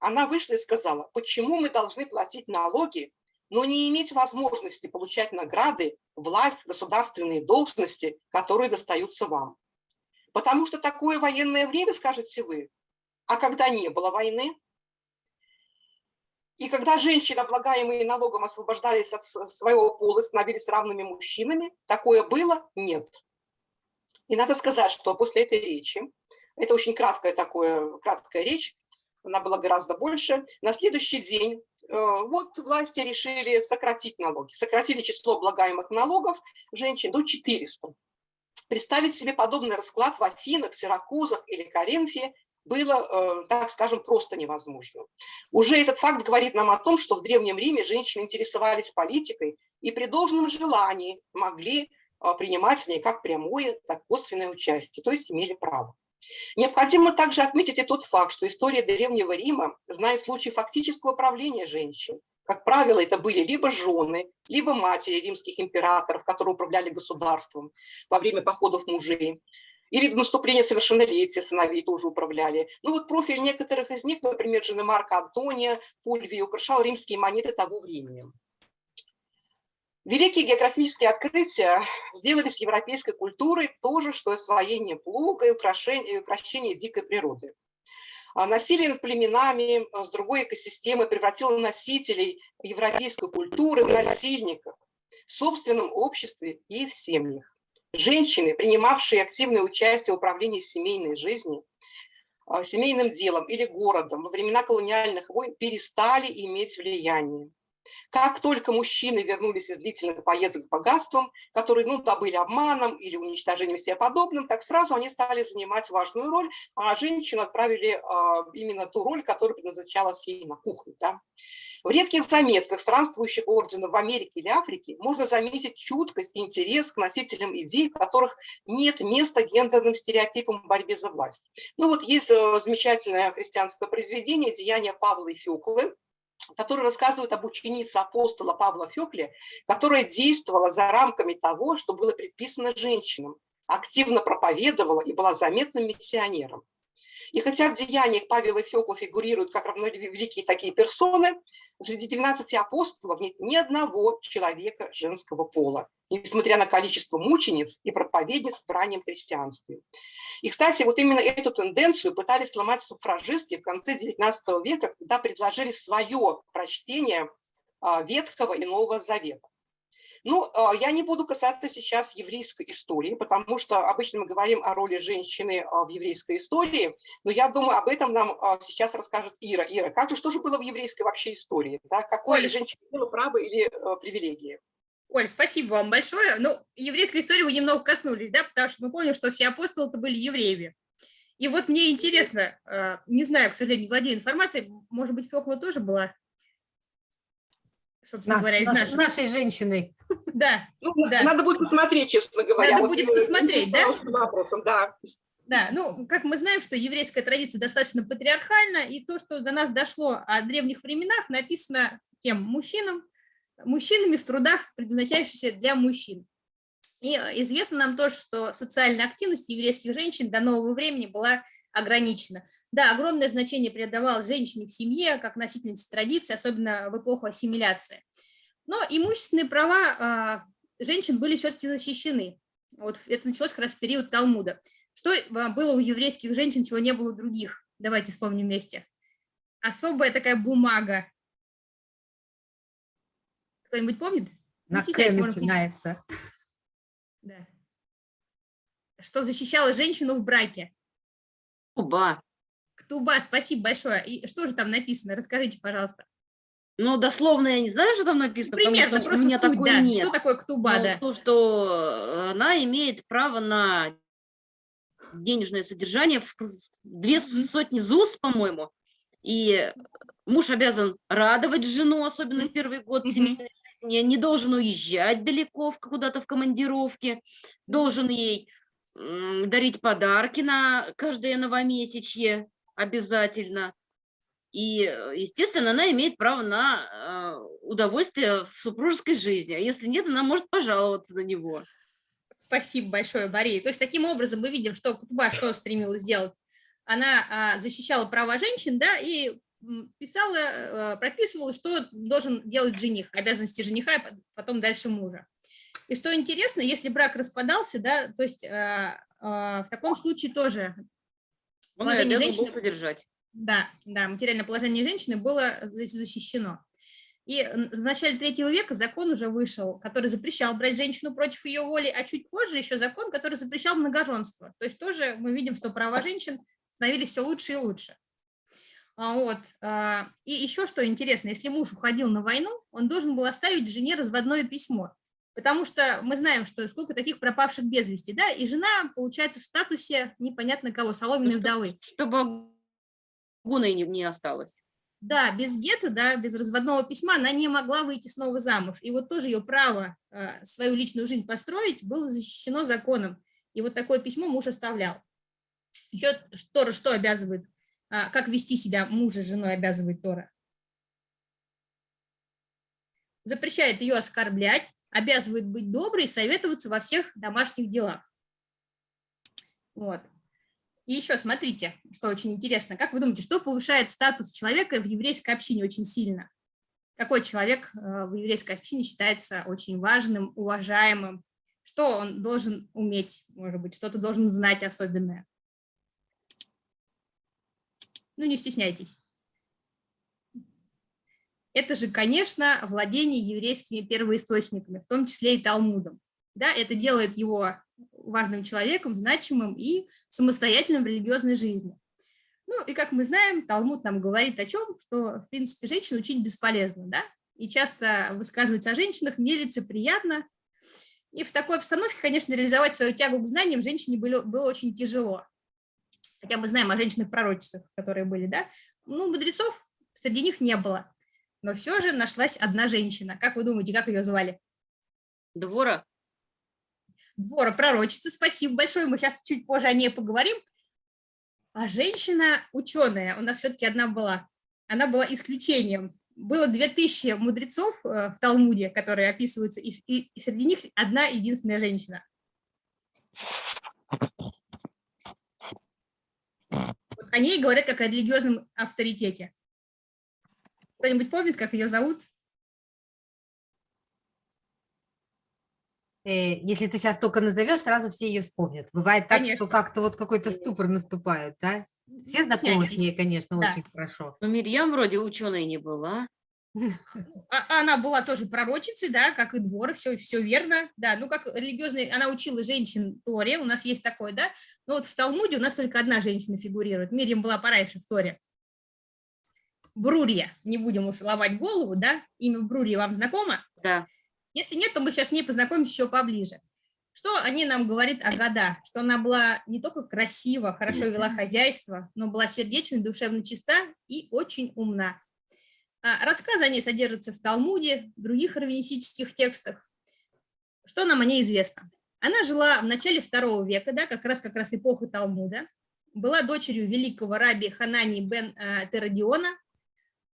она вышла и сказала, почему мы должны платить налоги, но не иметь возможности получать награды, власть, государственные должности, которые достаются вам. Потому что такое военное время, скажете вы, а когда не было войны, и когда женщины, облагаемые налогом, освобождались от своего пола, становились равными мужчинами, такое было? Нет. И надо сказать, что после этой речи, это очень краткая, такое, краткая речь, она была гораздо больше. На следующий день э, вот власти решили сократить налоги, сократили число облагаемых налогов женщин до 400. Представить себе подобный расклад в Афинах, Сиракузах или Коринфе было, э, так скажем, просто невозможно. Уже этот факт говорит нам о том, что в Древнем Риме женщины интересовались политикой и при должном желании могли э, принимать в ней как прямое, так и косвенное участие, то есть имели право. Необходимо также отметить и тот факт, что история Древнего Рима знает случаи фактического правления женщин. Как правило, это были либо жены, либо матери римских императоров, которые управляли государством во время походов мужей, или наступление совершеннолетия сыновей тоже управляли. Ну вот профиль некоторых из них, например, жены Марка Антония, Фульвии, украшал римские монеты того времени. Великие географические открытия сделали с европейской культурой то же, что освоение плуга и украшение, и украшение дикой природы. А насилие над племенами а, с другой экосистемы превратило носителей европейской культуры в насильников в собственном обществе и в семьях. Женщины, принимавшие активное участие в управлении семейной жизнью, а, семейным делом или городом во времена колониальных войн перестали иметь влияние. Как только мужчины вернулись из длительных поездок с богатством, которые ну, добыли обманом или уничтожением себе подобным, так сразу они стали занимать важную роль, а женщину отправили э, именно ту роль, которая предназначалась ей на кухню. Да? В редких заметках странствующих орденов в Америке или Африке можно заметить чуткость и интерес к носителям идей, в которых нет места гендерным стереотипам в борьбе за власть. Ну вот есть э, замечательное христианское произведение «Деяния Павла и Феклы», который рассказывает об ученице апостола Павла Фекле, которая действовала за рамками того, что было предписано женщинам, активно проповедовала и была заметным миссионером. И хотя в деяниях Павел и Фекла фигурируют как равновеликие такие персоны, среди 12 апостолов нет ни одного человека женского пола, несмотря на количество мучениц и проповедниц в раннем христианстве. И, кстати, вот именно эту тенденцию пытались сломать суфражистки в конце XIX века, когда предложили свое прочтение а, Ветхого и Нового Завета. Ну, а, я не буду касаться сейчас еврейской истории, потому что обычно мы говорим о роли женщины а, в еврейской истории, но я думаю, об этом нам сейчас расскажет Ира. Ира, как же, что же было в еврейской вообще истории? Да? Какое Оль. женщине было право или привилегии?
Оль, спасибо вам большое. Ну, еврейской истории вы немного коснулись, да, потому что мы помним, что все апостолы-то были евреями. И вот мне интересно, не знаю, к сожалению, не владею информацией, может быть, Фёкла тоже была, собственно
На-
говоря, из
наш-
наших.
нашей женщиной.
Да,
Ну,
Да.
Надо будет посмотреть, честно говоря.
Надо
Вот,
будет посмотреть, да?
вопросом, да.
да. Ну, как мы знаем, что еврейская традиция достаточно патриархальна, и то, что до нас дошло о древних временах, написано кем? Мужчинам, мужчинами в трудах, предназначающихся для мужчин. И известно нам то, что социальная активность еврейских женщин до нового времени была ограничена. Да, огромное значение придавалось женщине в семье, как носительнице традиции, особенно в эпоху ассимиляции. Но имущественные права а, женщин были все-таки защищены. Вот это началось как раз в период Талмуда. Что а, было у еврейских женщин, чего не было у других? Давайте вспомним вместе. Особая такая бумага. Кто-нибудь помнит?
На «К»
можете-
начинается.
Да. Что защищало женщину в браке?
Уба.
Ктуба, спасибо большое. И что же там написано? Расскажите, пожалуйста.
Ну, дословно я не знаю, что там написано, потому
Примерно,
что у
просто
меня
суть,
такой
да.
нет.
Что такое ктуба,
Но
да?
то, что она имеет право на денежное содержание в две сотни ЗУС, по-моему. И муж обязан радовать жену, особенно в первый год семейной жизни, не должен уезжать далеко куда-то в командировке, должен ей дарить подарки на каждое новомесячье обязательно. И, э, естественно, она имеет право на э, удовольствие в супружеской жизни. А если нет, она может пожаловаться на него.
Спасибо большое, Мария. То есть таким образом мы видим, что Кутуба что стремилась сделать. Она а, защищала права женщин, да, и писала, э, прописывала, что должен делать жених, обязанности жениха, и пот- потом дальше мужа. И что интересно, если брак распадался, да, то есть а, а, в таком случае тоже
Он
Положение женщины-
содержать.
Да, да, материальное положение женщины было за- защищено. И в начале третьего века закон уже вышел, который запрещал брать женщину против ее воли, а чуть позже еще закон, который запрещал многоженство. То есть тоже мы видим, что права женщин становились все лучше и лучше. А, Вот. а, И еще что интересно, если муж уходил на войну, он должен был оставить жене разводное письмо. Потому что мы знаем, что сколько таких пропавших без вести, да, и жена, получается, в статусе непонятно кого, соломенной
Ну,
вдовы.
Чтобы гуной не, не осталось.
Да, без гетто, да, без разводного письма она не могла выйти снова замуж. И вот тоже ее право э, свою личную жизнь построить было защищено законом. И вот такое письмо муж оставлял. Еще Тора что обязывает? А, как вести себя мужа с женой обязывает Тора? Запрещает ее оскорблять, обязывает быть доброй советоваться во всех домашних делах. Вот. И еще смотрите, что очень интересно. Как вы думаете, что повышает статус человека в еврейской общине очень сильно? Какой человек э, в еврейской общине считается очень важным, уважаемым? Что он должен уметь, может быть, что-то должен знать особенное? Ну, не стесняйтесь. Это же, конечно, владение еврейскими первоисточниками, в том числе и Талмудом. Да, это делает его важным человеком, значимым и самостоятельным в религиозной жизни. Ну и как мы знаем, Талмуд нам говорит о чем, что в принципе женщин учить бесполезно, да, и часто высказывается о женщинах нелицеприятно. И в такой обстановке, конечно, реализовать свою тягу к знаниям женщине было, было очень тяжело. Хотя мы знаем о женщинах-пророчествах, которые были, да. Ну, мудрецов среди них не было. Но все же нашлась одна женщина. Как вы думаете, как ее звали?
Двора?
Двора пророчица, спасибо большое, мы сейчас чуть позже о ней поговорим. А женщина ученая, у нас все-таки одна была, она была исключением. Было 2000 мудрецов э, в Талмуде, которые описываются, и- и среди них одна единственная женщина. Вот о ней говорят как о религиозном авторитете. Кто-нибудь помнит, как ее зовут?
Э, Если ты сейчас только назовешь, сразу все ее вспомнят. Бывает так,
Конечно.
что как-то вот какой-то ступор наступает, да? Все знакомы с ней, конечно,
Да.
очень хорошо.
Ну, Мирьям вроде ученой не была.
А- Она была тоже пророчицей, да, как и двор, все, все верно, да, ну как религиозный, она учила женщин Торе, у нас есть такое, да, но вот в Талмуде у нас только одна женщина фигурирует, Мирьям была пораньше в Торе. Брурья, не будем уж ломать голову, да, имя Брурья вам знакомо?
Да.
Если нет, то мы сейчас с ней познакомимся еще поближе. Что они нам говорят о Года? Что она была не только красива, хорошо вела хозяйство, но была сердечной, душевно чиста и очень умна. А, Рассказы о ней содержатся в Талмуде, в других раввинистических текстах. Что нам о ней известно? Она жила в начале второго века, да, как раз как раз эпохи Талмуда, была дочерью великого раби Ханани бен э, Терадиона.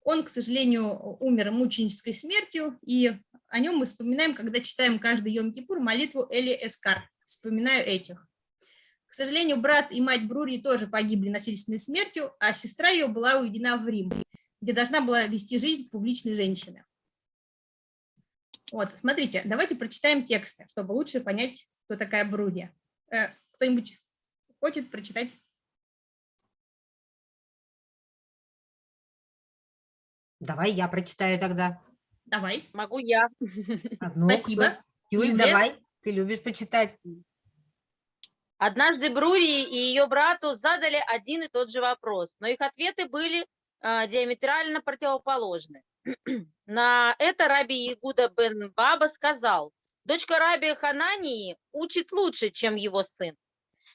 Он, к сожалению, умер мученической смертью, и о нем мы вспоминаем, когда читаем каждый Йом-Кипур молитву Эли Эскар. Вспоминаю этих. К сожалению, брат и мать Брури тоже погибли насильственной смертью, а сестра ее была уведена в Рим, где должна была вести жизнь публичной женщины. Вот, смотрите, давайте прочитаем тексты, чтобы лучше понять, кто такая Бруди. Э, Кто-нибудь хочет прочитать?
Давай я прочитаю тогда.
Давай.
Могу я.
А, ну,
Спасибо.
кто? Юль,
Юлия?
давай. Ты любишь почитать.
Однажды Брури и ее брату задали один и тот же вопрос, но их ответы были а, диаметрально противоположны. На это раби Игуда бен Баба сказал, дочка раби Ханании учит лучше, чем его сын.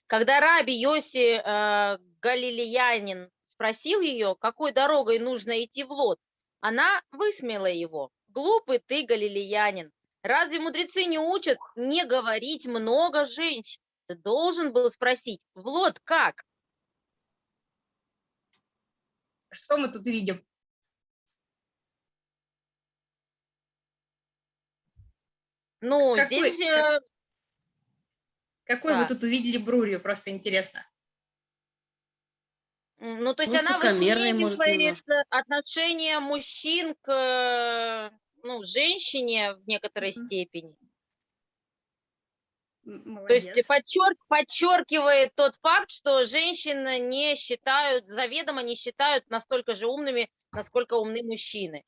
Когда раби Йоси э, Галилеянин спросил ее, какой дорогой нужно идти в Лот, она высмеяла его. Глупый ты, галилеянин, разве мудрецы не учат не говорить много женщин? Ты должен был спросить, в Лот как?
Что мы тут видим?
Ну,
Какой-
здесь э,
Какой вы
Да.
тут увидели Брурию, просто интересно.
Ну, то есть она
Высокомерный, может,
высмеивает э, отношение мужчин к э, ну, женщине в некоторой
Мгм.
степени.
М,
То есть
молодец.
подчерк, подчеркивает тот факт, что женщины не считают, заведомо не считают настолько же умными, насколько умны мужчины.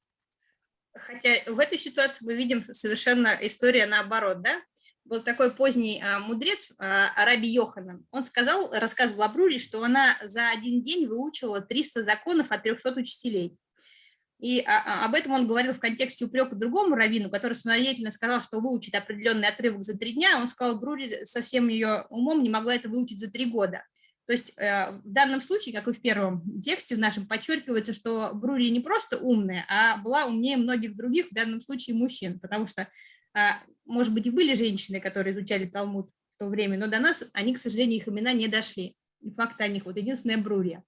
Хотя в этой ситуации мы видим совершенно история наоборот, да? Был такой поздний а, мудрец а, Раби Йоханан. Он сказал, рассказывал о Бруре, что она за один день выучила 300 законов от 300 учителей. И а, а, об этом он говорил в контексте упрека другому раввину, который самостоятельно сказал, что выучит определенный отрывок за три дня. Он сказал, Брури со всем ее умом не могла это выучить за три года. То есть э, в данном случае, как и в первом тексте в нашем, подчеркивается, что Брури не просто умная, а была умнее многих других, в данном случае мужчин, потому что, а, может быть, и были женщины, которые изучали Талмуд в то время, но до нас они, к сожалению, их имена не дошли. И факт о них, вот единственная Брурия.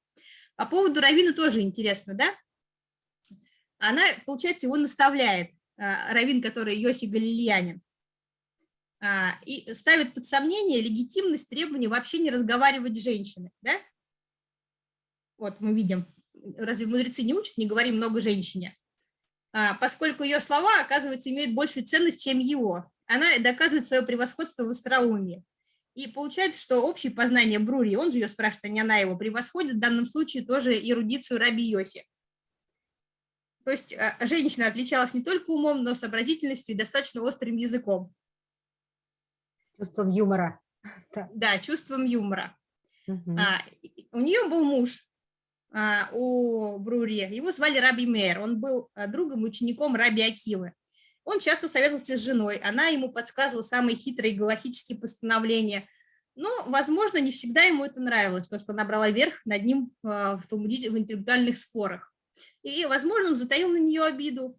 По поводу Равина тоже интересно, да? Она, получается, его наставляет, а, Равин, который Йоси Галилеянин, а, и ставит под сомнение легитимность требования вообще не разговаривать с женщиной, да? Вот мы видим, разве мудрецы не учат, не говори много женщине? А, поскольку ее слова, оказывается, имеют большую ценность, чем его. Она доказывает свое превосходство в остроумии. И получается, что общее познание Брури, он же ее спрашивает, а не она его, превосходит в данном случае тоже эрудицию Раби Йоси. То есть а, женщина отличалась не только умом, но сообразительностью и достаточно острым языком.
Чувством юмора. Да.
Да, чувством юмора.
Мгм.
А, у нее был муж, а, у Брури, его звали Раби Мейер, он был а, другом и учеником Раби Акивы. Он часто советовался с женой, она ему подсказывала самые хитрые галахические постановления, но, возможно, не всегда ему это нравилось, то, что она брала верх над ним а, в, в интеллектуальных спорах. И, возможно, он затаил на нее обиду.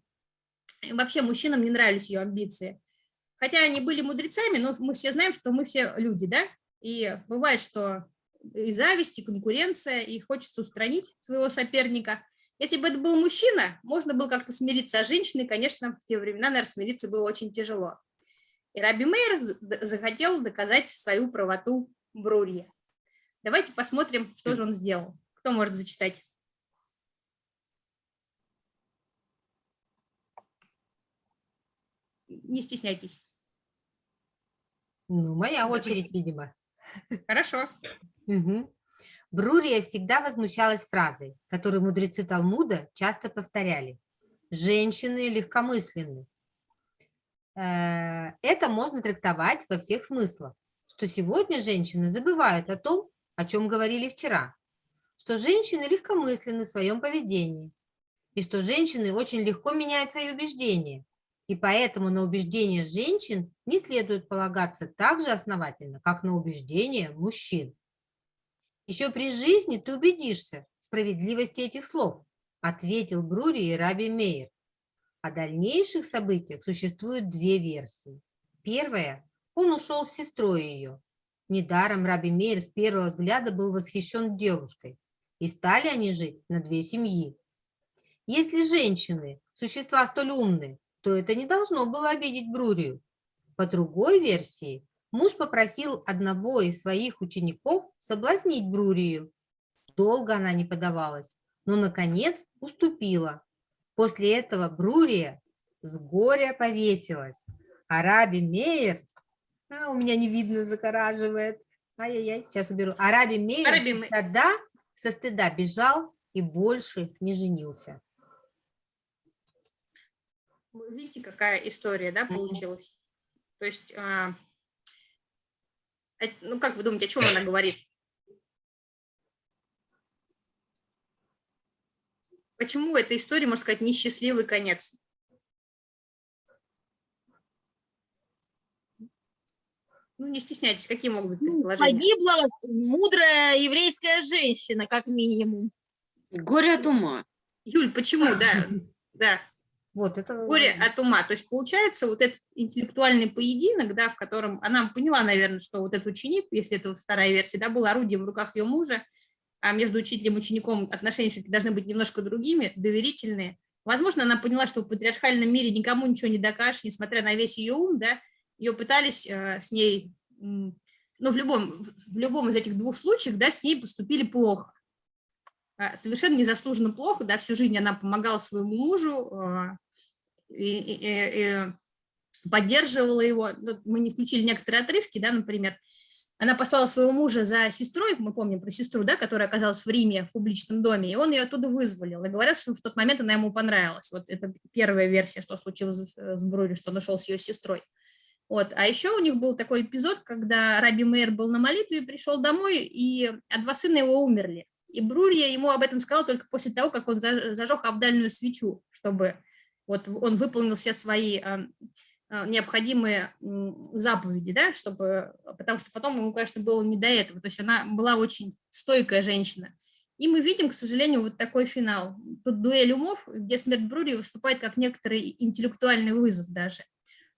И вообще мужчинам не нравились ее амбиции. Хотя они были мудрецами, но мы все знаем, что мы все люди, да? И бывает, что и зависть, и конкуренция, и хочется устранить своего соперника. Если бы это был мужчина, можно было как-то смириться, а женщиной, конечно, в те времена, наверное, смириться было очень тяжело. И Раби Мейер захотел доказать свою правоту Брурье. Давайте посмотрим, что же он сделал. Кто может зачитать? Не стесняйтесь.
Ну, моя очередь, видимо.
Хорошо.
Мгм. Брурия всегда возмущалась фразой, которую мудрецы Талмуда часто повторяли. «Женщины легкомысленны». Э, Это можно трактовать во всех смыслах, что сегодня женщины забывают о том, о чем говорили вчера, что женщины легкомысленны в своем поведении, и что женщины очень легко меняют свои убеждения, И поэтому на убеждения женщин не следует полагаться так же основательно, как на убеждения мужчин. Еще при жизни ты убедишься в справедливости этих слов, ответил Брури и Раби Мейер. О дальнейших событиях существуют две версии. Первая – он ушел с сестрой ее. Недаром Раби Мейер с первого взгляда был восхищен девушкой, и стали они жить на две семьи. Если женщины – существа столь умные, то это не должно было обидеть Брурию. По другой версии, муж попросил одного из своих учеников соблазнить Брурию. Долго она не подавалась, но, наконец, уступила. После этого Брурия с горя повесилась, а Раби Мейер, а, у меня не видно, загораживает, ай-яй-яй, сейчас уберу, а Раби Мейер
Раби Ме-
тогда со стыда бежал и больше не женился.
Вы Видите, какая история, да, получилась? То есть, а, ну, как вы думаете, о чем она говорит? Почему эта история, можно сказать, несчастливый конец? Ну, не стесняйтесь, какие могут быть
Ну,
предположения?
Погибла мудрая еврейская женщина, как минимум.
Горе от ума.
Юль, почему, да, да,
Вот это
горе от ума. То есть получается вот этот интеллектуальный поединок, да, в котором она поняла, наверное, что вот этот ученик, если это вторая версия, да, был орудием в руках ее мужа, а между учителем и учеником отношения все-таки должны быть немножко другими, доверительные. Возможно, она поняла, что в патриархальном мире никому ничего не докажешь, несмотря на весь ее ум, да, ее пытались э, с ней, ну, в любом, в любом из этих двух случаев, да, с ней поступили плохо. А, Совершенно незаслуженно плохо, да, всю жизнь она помогала своему мужу, а, и, и- и- поддерживала его. Мы не включили некоторые отрывки, да, например, она послала своего мужа за сестрой, мы помним про сестру, да, которая оказалась в Риме в публичном доме, и он ее оттуда вызволил. И говорят, что в тот момент она ему понравилась. Вот это первая версия, что случилось с- с Брури, что он ушел с ее сестрой. Вот. А еще у них был такой эпизод, когда Раби Мейер был на молитве, пришел домой, и а два сына его умерли. И Брурья ему об этом сказал только после того, как он заж- зажег обдальную свечу, чтобы вот он выполнил все свои а, а, необходимые заповеди, да, чтобы, потому что потом ему, конечно, было не до этого. То есть она была очень стойкая женщина. И мы видим, к сожалению, вот такой финал. Тут дуэль умов, где смерть Брури выступает как некоторый интеллектуальный вызов даже.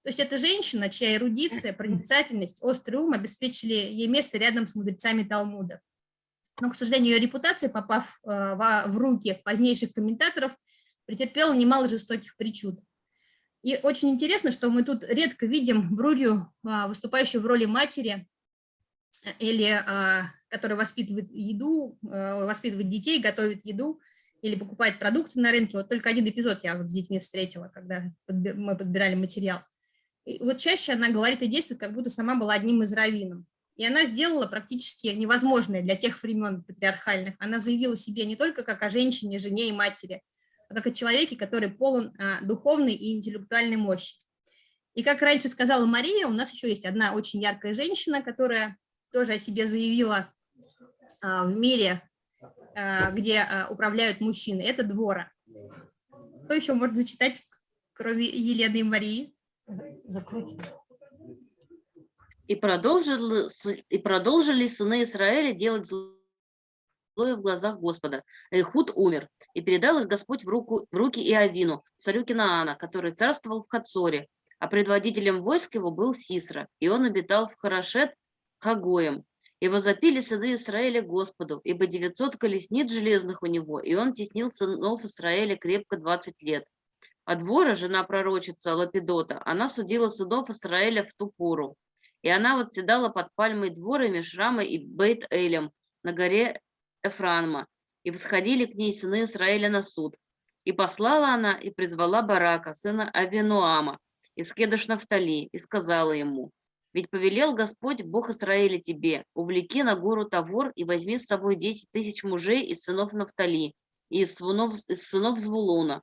То есть это женщина, чья эрудиция, проницательность, острый ум обеспечили ей место рядом с мудрецами Талмуда. Но, к сожалению, ее репутация, попав э, в руки позднейших комментаторов, претерпела немало жестоких причуд. И очень интересно, что мы тут редко видим Брурью, а, выступающую в роли матери, э, или а, которая воспитывает еду, э, воспитывает детей, готовит еду, или покупает продукты на рынке. Вот только один эпизод я вот с детьми встретила, когда мы подбирали материал. И вот чаще она говорит и действует, как будто сама была одним из раввинов. И она сделала практически невозможное для тех времен патриархальных. Она заявила себе не только как о женщине, жене и матери, а как о человеке, который полон а, духовной и интеллектуальной мощи. И как раньше сказала Мария, у нас еще есть одна очень яркая женщина, которая тоже о себе заявила а, в мире, а, где управляют мужчины. Это Двора. Кто еще может зачитать, кроме Елены и Марии?
закручено.
И продолжили, и продолжили сыны Израиля делать злое в глазах Господа. Ихуд умер, и передал их Господь в, руку, в руки Иовину, царю Кинаана, который царствовал в Хацоре, а предводителем войск его был Сисра, и он обитал в Харашет Хагоем. И возопили сыны Израиля Господу, ибо 900 колесниц железных у него, и он теснил сынов Израиля крепко 20 лет. А Двора, жена пророчица Лапидота, она судила сынов Израиля в ту пору. И она восседала под пальмой двора Мишрама и Бейт-Элем на горе Эфранма, и восходили к ней сыны Израиля на суд. И послала она и призвала Барака, сына Авинуама, из Кедыш Нафтали, и сказала ему, «Ведь повелел Господь, Бог Израиля тебе, увлеки на гору Тавор и возьми с собой десять тысяч мужей из сынов Нафтали и из сынов, из сынов Звулуна,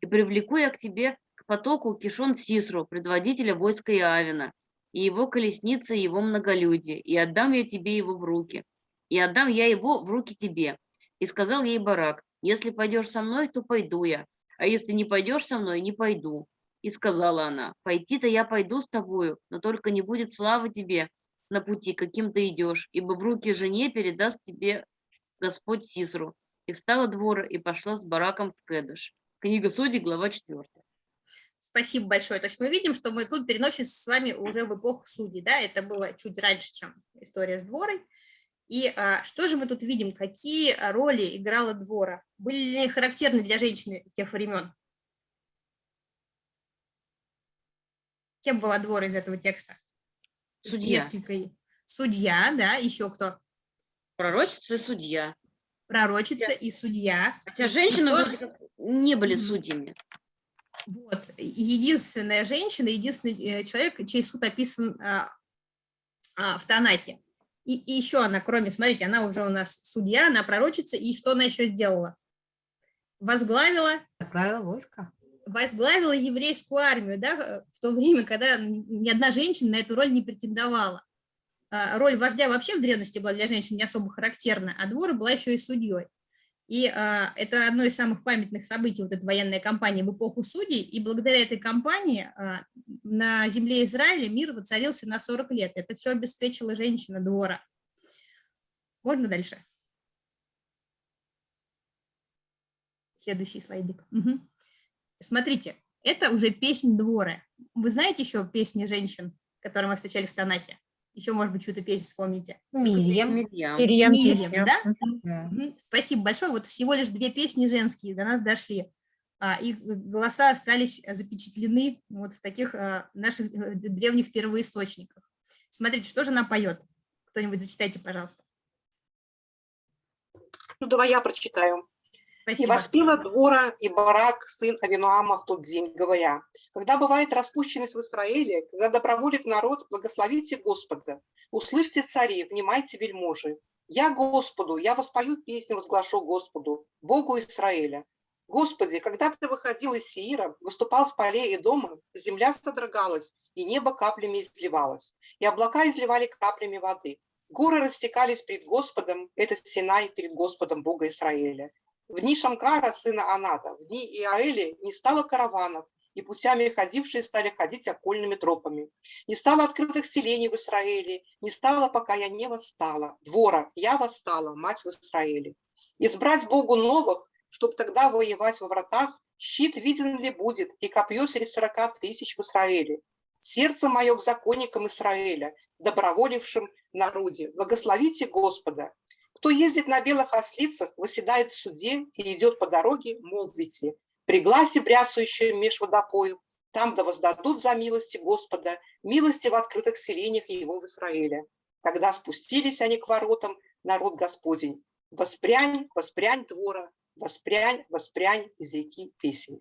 и привлеку я к тебе к потоку Кишон Сисру, предводителя войска Иавина, и его колесницы, и его многолюдие, и отдам я тебе его в руки, и отдам я его в руки тебе. И сказал ей Барак, если пойдешь со мной, то пойду я, а если не пойдешь со мной, не пойду. И сказала она, пойти-то я пойду с тобою, но только не будет славы тебе на пути, каким ты идешь, ибо в руки жене передаст тебе Господь Сизру. И встала двора и пошла с бараком в Кедыш. Книга Судей, глава 4.
Спасибо большое. То есть мы видим, что мы тут переносимся с вами уже в эпоху судей, да, это было чуть раньше, чем история с дворой. И а, что же мы тут видим, какие роли играла двора? Были ли характерны для женщины тех времен? Кем была двора из этого текста?
Судья.
Несколько. Судья, да, еще кто?
Пророчица и судья.
Пророчица и судья.
Хотя женщины
что-
не были судьями.
Вот, единственная женщина, единственный э, человек, чей суд описан а, а, в Танахе. И, и еще она, кроме, смотрите, она уже у нас судья, она пророчица, и что она еще сделала? Возглавила,
Возглавила войско.
возглавила еврейскую армию, да, в то время, когда ни одна женщина на эту роль не претендовала. А, Роль вождя вообще в древности была для женщин не особо характерна, а двор была еще и судьей. И а, это одно из самых памятных событий, вот эта военная кампания в эпоху судей, и благодаря этой кампании а, на земле Израиля мир воцарился на 40 лет. Это все обеспечила женщина двора. Можно дальше? Следующий слайдик. Мгм. Смотрите, это уже песнь двора. Вы знаете еще песни женщин, которые мы встречали в Танахе? Еще, может быть, чью-то песню вспомните.
Мирьям.
Мирьям.
Мирьям
Мирьям,
песня.
да?
Да.
Мгм. Спасибо большое. Вот всего лишь две песни женские до нас дошли. А, Их голоса остались запечатлены вот в таких а, наших э, древних первоисточниках. Смотрите, что же она поет? Кто-нибудь зачитайте, пожалуйста.
Ну, давай я прочитаю. И
Спасибо.
воспела двора и барак, сын Авинуама, в тот день, говоря, когда бывает распущенность в Израиле, когда доброволит народ, благословите Господа, услышьте цари, внимайте вельможи. Я Господу, я воспою песню, возглашу Господу, Богу Израиля. Господи, когда ты выходил из Сеира, выступал с полей и дома, земля содрогалась, и небо каплями изливалось, и облака изливали каплями воды. Горы растекались пред Господом, это Синай перед Господом Бога Израиля. В дни Шамкара, сына Аната, в дни Иаэли не стало караванов, и путями ходившие стали ходить окольными тропами. Не стало открытых селений в Израиле, не стало, пока я не восстала. Двора, я восстала, мать в Израиле. Избрать Богу новых, чтоб тогда воевать во вратах, щит виден ли будет, и копье среди сорока тысяч в Израиле. Сердце мое к законникам Израиля, доброволившим народе. Благословите Господа. Кто ездит на белых ослицах, выседает в суде и идет по дороге, молвите. При гласе бряцающем меж водопою, там да воздадут за милости Господа, милости в открытых селениях его в Израиле. Тогда спустились они к воротам, народ Господень. Воспрянь, воспрянь двора, воспрянь, воспрянь из реки песен.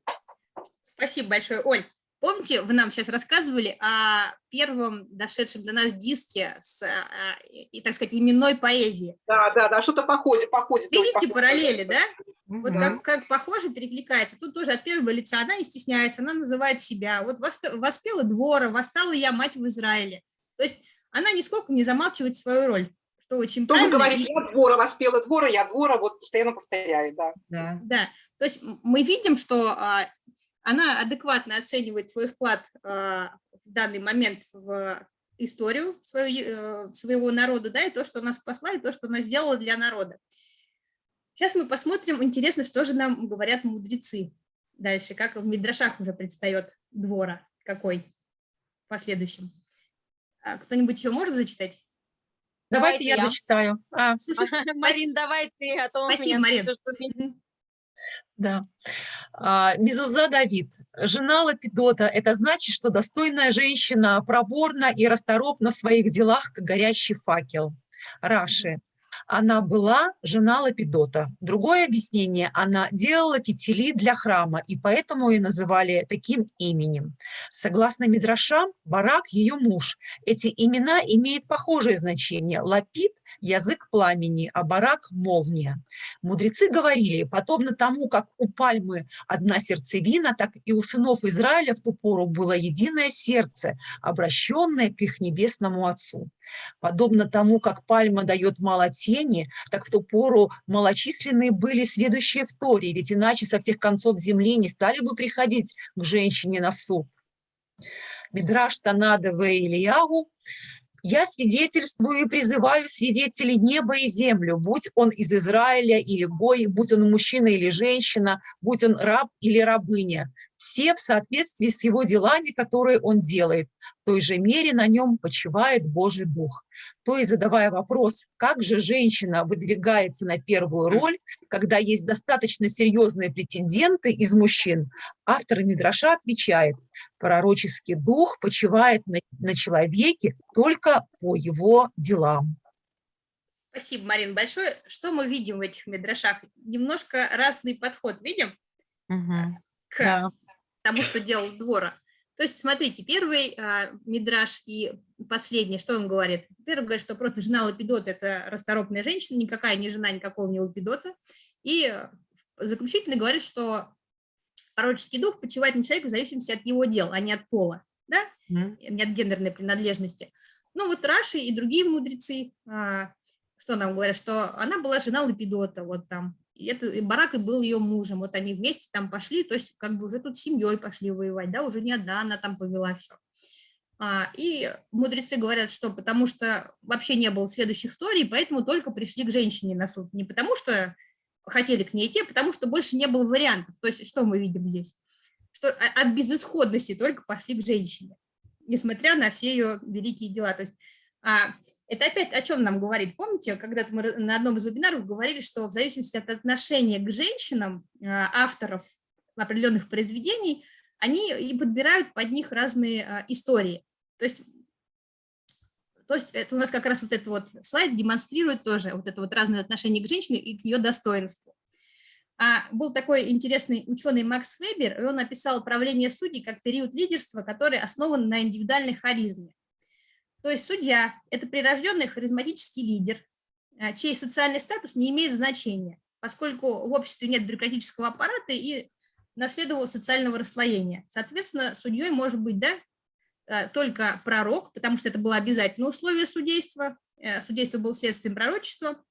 Спасибо большое, Оль. Помните, вы нам сейчас рассказывали о первом дошедшем до нас диске с, а, и, так сказать, именной поэзии.
Да, да, да, что-то походит, походит.
Видите
похоже.
параллели, да? Вот
Мгм.
как, как похоже перекликается. Тут тоже от первого лица она не стесняется, она называет себя. Вот вос- воспела двора, восстала я мать в Израиле. То есть она нисколько не замалчивает свою роль, что очень
Тоже
правильно.
говорит,
и-
я двора воспела, двора, я двора, вот постоянно повторяет, да.
Да.
Да, то есть мы видим, что а, она адекватно оценивает свой вклад а, в данный момент в историю свою, э, своего народа, да, и то, что она спасла, и то, что она сделала для народа. Сейчас мы посмотрим, интересно, что же нам говорят мудрецы дальше, как в Мидрашах уже предстает двора, какой в последующем. А Кто-нибудь еще может зачитать?
Давайте
Давайте
я
я.
дочитаю. А,
Марин, давай ты, а то
Спасибо,
меня
Марин.
Да. А, Мезуза Давид, жена Лапидота, это значит, что достойная женщина проворна и расторопна в своих делах, как горящий факел. Раши. Она была жена Лапидота. Другое объяснение, она делала фитили для храма, и поэтому ее называли таким именем. Согласно Мидрашам, Барак – ее муж. Эти имена имеют похожее значение. Лапид – язык пламени, а Барак – молния. Мудрецы говорили, подобно тому, как у пальмы одна сердцевина, так и у сынов Израиля в ту пору было единое сердце, обращенное к их небесному Отцу. Подобно тому, как пальма дает мало тени, так в ту пору малочисленные были сведущие в Торе, ведь иначе со всех концов земли не стали бы приходить к женщине на суд. Мидраш Танада в Ильягу я свидетельствую и призываю свидетелей неба и землю, будь он из Израиля или Гой, будь он мужчина или женщина, будь он раб или рабыня, все в соответствии с его делами, которые он делает. В той же мере на нем почивает Божий Дух. То есть, задавая вопрос, как же женщина выдвигается на первую роль, когда есть достаточно серьезные претенденты из мужчин, автор Мидраша отвечает, пророческий дух почивает на, на человеке только по его делам.
Спасибо, Марин, большое. Что мы видим в этих мидрашах? Немножко разный подход видим
Мгм.
к
Да.
Тому, что делал двора. То есть, смотрите, первый а, мидраш и последний, что он говорит? Первый говорит, что просто жена Лапидота – это расторопная женщина, никакая не жена никакого не Лапидота. И заключительный говорит, что пророческий дух почивает на человеке в зависимости от его дел, а не от пола, да?
Мгм.
не от гендерной принадлежности. Ну вот Раши и другие мудрецы, а, что нам говорят, что она была жена Лапидота, вот там, и это и Барак и был ее мужем, вот они вместе там пошли, то есть как бы уже тут семьей пошли воевать, да, уже не одна она там повела все. И мудрецы говорят, что потому что вообще не было следующих историй, поэтому только пришли к женщине на суд. Не потому что хотели к ней идти, а потому что больше не было вариантов. То есть что мы видим здесь? Что от безысходности только пошли к женщине несмотря на все ее великие дела. То есть а, это опять о чем нам говорит? Помните, когда-то мы на одном из вебинаров говорили, что в зависимости от отношения к женщинам а, авторов определенных произведений, они и подбирают под них разные а, истории. То есть, то есть это у нас как раз вот этот вот слайд демонстрирует тоже вот это вот разное отношение к женщине и к ее достоинству. А был такой интересный ученый Макс Вебер, и он описал правление судей как период лидерства, который основан на индивидуальной харизме. То есть судья – это прирожденный харизматический лидер, а, чей социальный статус не имеет значения, поскольку в обществе нет бюрократического аппарата и наследового социального расслоения. Соответственно, судьей может быть да, а, только пророк, потому что это было обязательное условие судейства, э, судейство было следствием пророчества,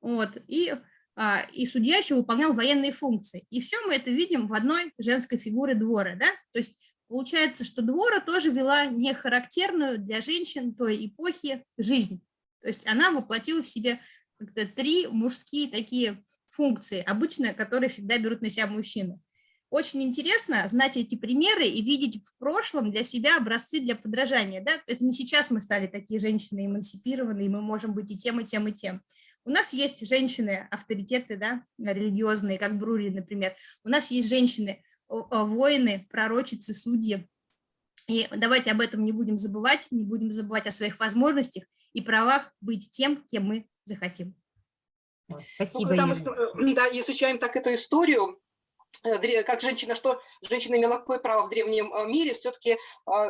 вот, и а, и судья еще выполнял военные функции. И все мы это видим в одной женской фигуре двора. Да? То есть получается, что двора тоже вела не характерную для женщин той эпохи жизнь. То есть она воплотила в себе три мужские такие функции, обычно которые всегда берут на себя мужчины. Очень интересно знать эти примеры и видеть в прошлом для себя образцы для подражания. Да? Это не сейчас мы стали такие женщины эмансипированные, мы можем быть и тем, и тем, и тем. У нас есть женщины-авторитеты, да, религиозные, как Брури, например. У нас есть женщины, воины, пророчицы, судьи. И давайте об этом не будем забывать, не будем забывать о своих возможностях и правах быть тем, кем мы захотим.
Спасибо,
ну, когда мы да, изучаем так эту историю, как женщина, что женщина имела какое право в древнем э, мире, все-таки э,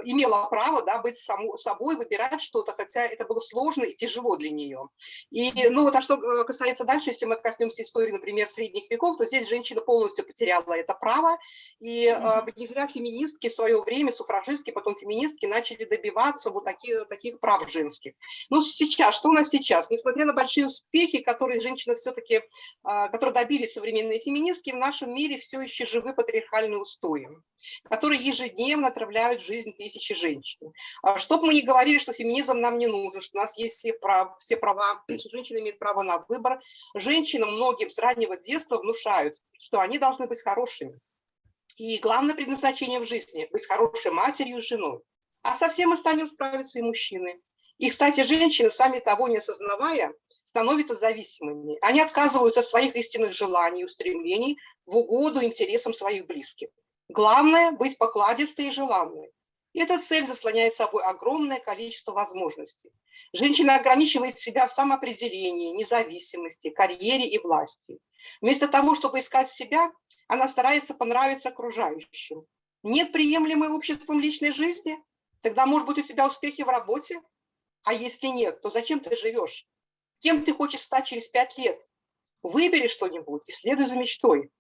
имела право да, быть само, собой, выбирать что-то, хотя это было сложно и тяжело для нее. И, ну вот, а что касается дальше, если мы коснемся истории, например, средних веков, то здесь женщина полностью потеряла это право, и э, не зря феминистки в свое время, суфражистки, потом феминистки начали добиваться вот таких, таких прав женских. Ну сейчас, что у нас сейчас? Несмотря на большие успехи, которые женщины все-таки, э, которые добились современные феминистки, в нашем мире все еще живы патриархальные устои, которые ежедневно отравляют жизнь тысячи женщин. Что бы мы ни говорили, что феминизм нам не нужен, что у нас есть все права, все права что женщина имеет право на выбор, женщинам многим с раннего детства внушают, что они должны быть хорошими. И главное предназначение в жизни – быть хорошей матерью и женой. А со всем остальным справятся и мужчины. И, кстати, женщины, сами того не осознавая, становятся зависимыми. Они отказываются от своих истинных желаний и устремлений в угоду интересам своих близких. Главное – быть покладистой и желанной. И эта цель заслоняет собой огромное количество возможностей. Женщина ограничивает себя в самоопределении, независимости, карьере и власти. Вместо того, чтобы искать себя, она старается понравиться окружающим. Нет приемлемой обществом личной жизни? Тогда, может быть, у тебя успехи в работе? А если нет, то зачем ты живешь? Кем ты хочешь стать через пять лет? Выбери что-нибудь и следуй за мечтой.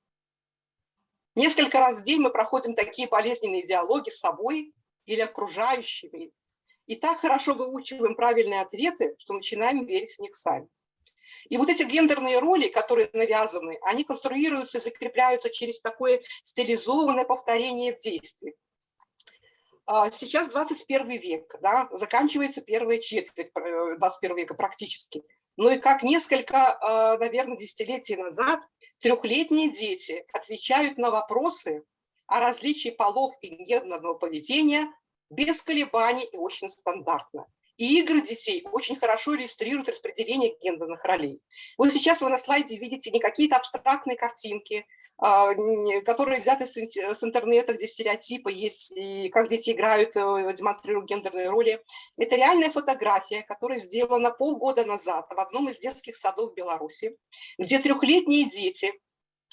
Несколько раз в день мы проходим такие болезненные диалоги с собой или окружающими. И так хорошо выучиваем правильные ответы, что начинаем верить в них сами. И вот эти гендерные роли, которые навязаны, они конструируются и закрепляются через такое стилизованное повторение в действии. А, Сейчас 21 век, да, заканчивается первая четверть э, 21 века практически. Ну и как несколько, а, наверное, десятилетий назад трехлетние дети отвечают на вопросы о различии полов и гендерного поведения без колебаний и очень стандартно. И игры детей очень хорошо иллюстрируют распределение гендерных ролей. Вот сейчас вы на слайде видите не какие-то абстрактные картинки, которые взяты с ин- с интернета, где стереотипы есть, и как дети играют, э, демонстрируют гендерные роли. Это реальная фотография, которая сделана полгода назад в одном из детских садов Беларуси, где трехлетние дети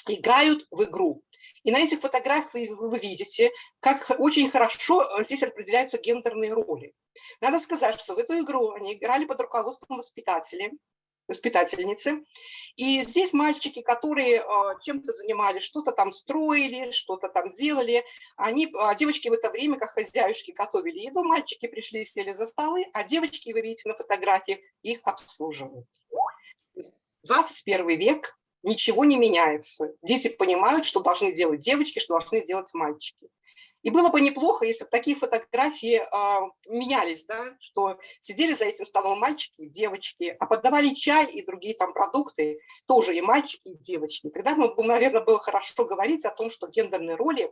играют в игру. И на этих фотографиях вы, вы видите, как очень хорошо э, здесь распределяются гендерные роли. Надо сказать, что в эту игру они играли под руководством воспитателей, воспитательницы. И здесь мальчики, которые э, чем-то занимались, что-то там строили, что-то там делали, они, а девочки в это время, как хозяюшки, готовили еду, мальчики пришли и сели за столы, а девочки, вы видите на фотографиях, их обслуживают. 21 век, ничего не меняется. Дети понимают, что должны делать девочки, что должны делать мальчики. И было бы неплохо, если бы такие фотографии а, менялись, да, что сидели за этим столом мальчики и девочки, а подавали чай и другие там продукты тоже и мальчики, и девочки. Тогда, бы, наверное, было хорошо говорить о том, что гендерные роли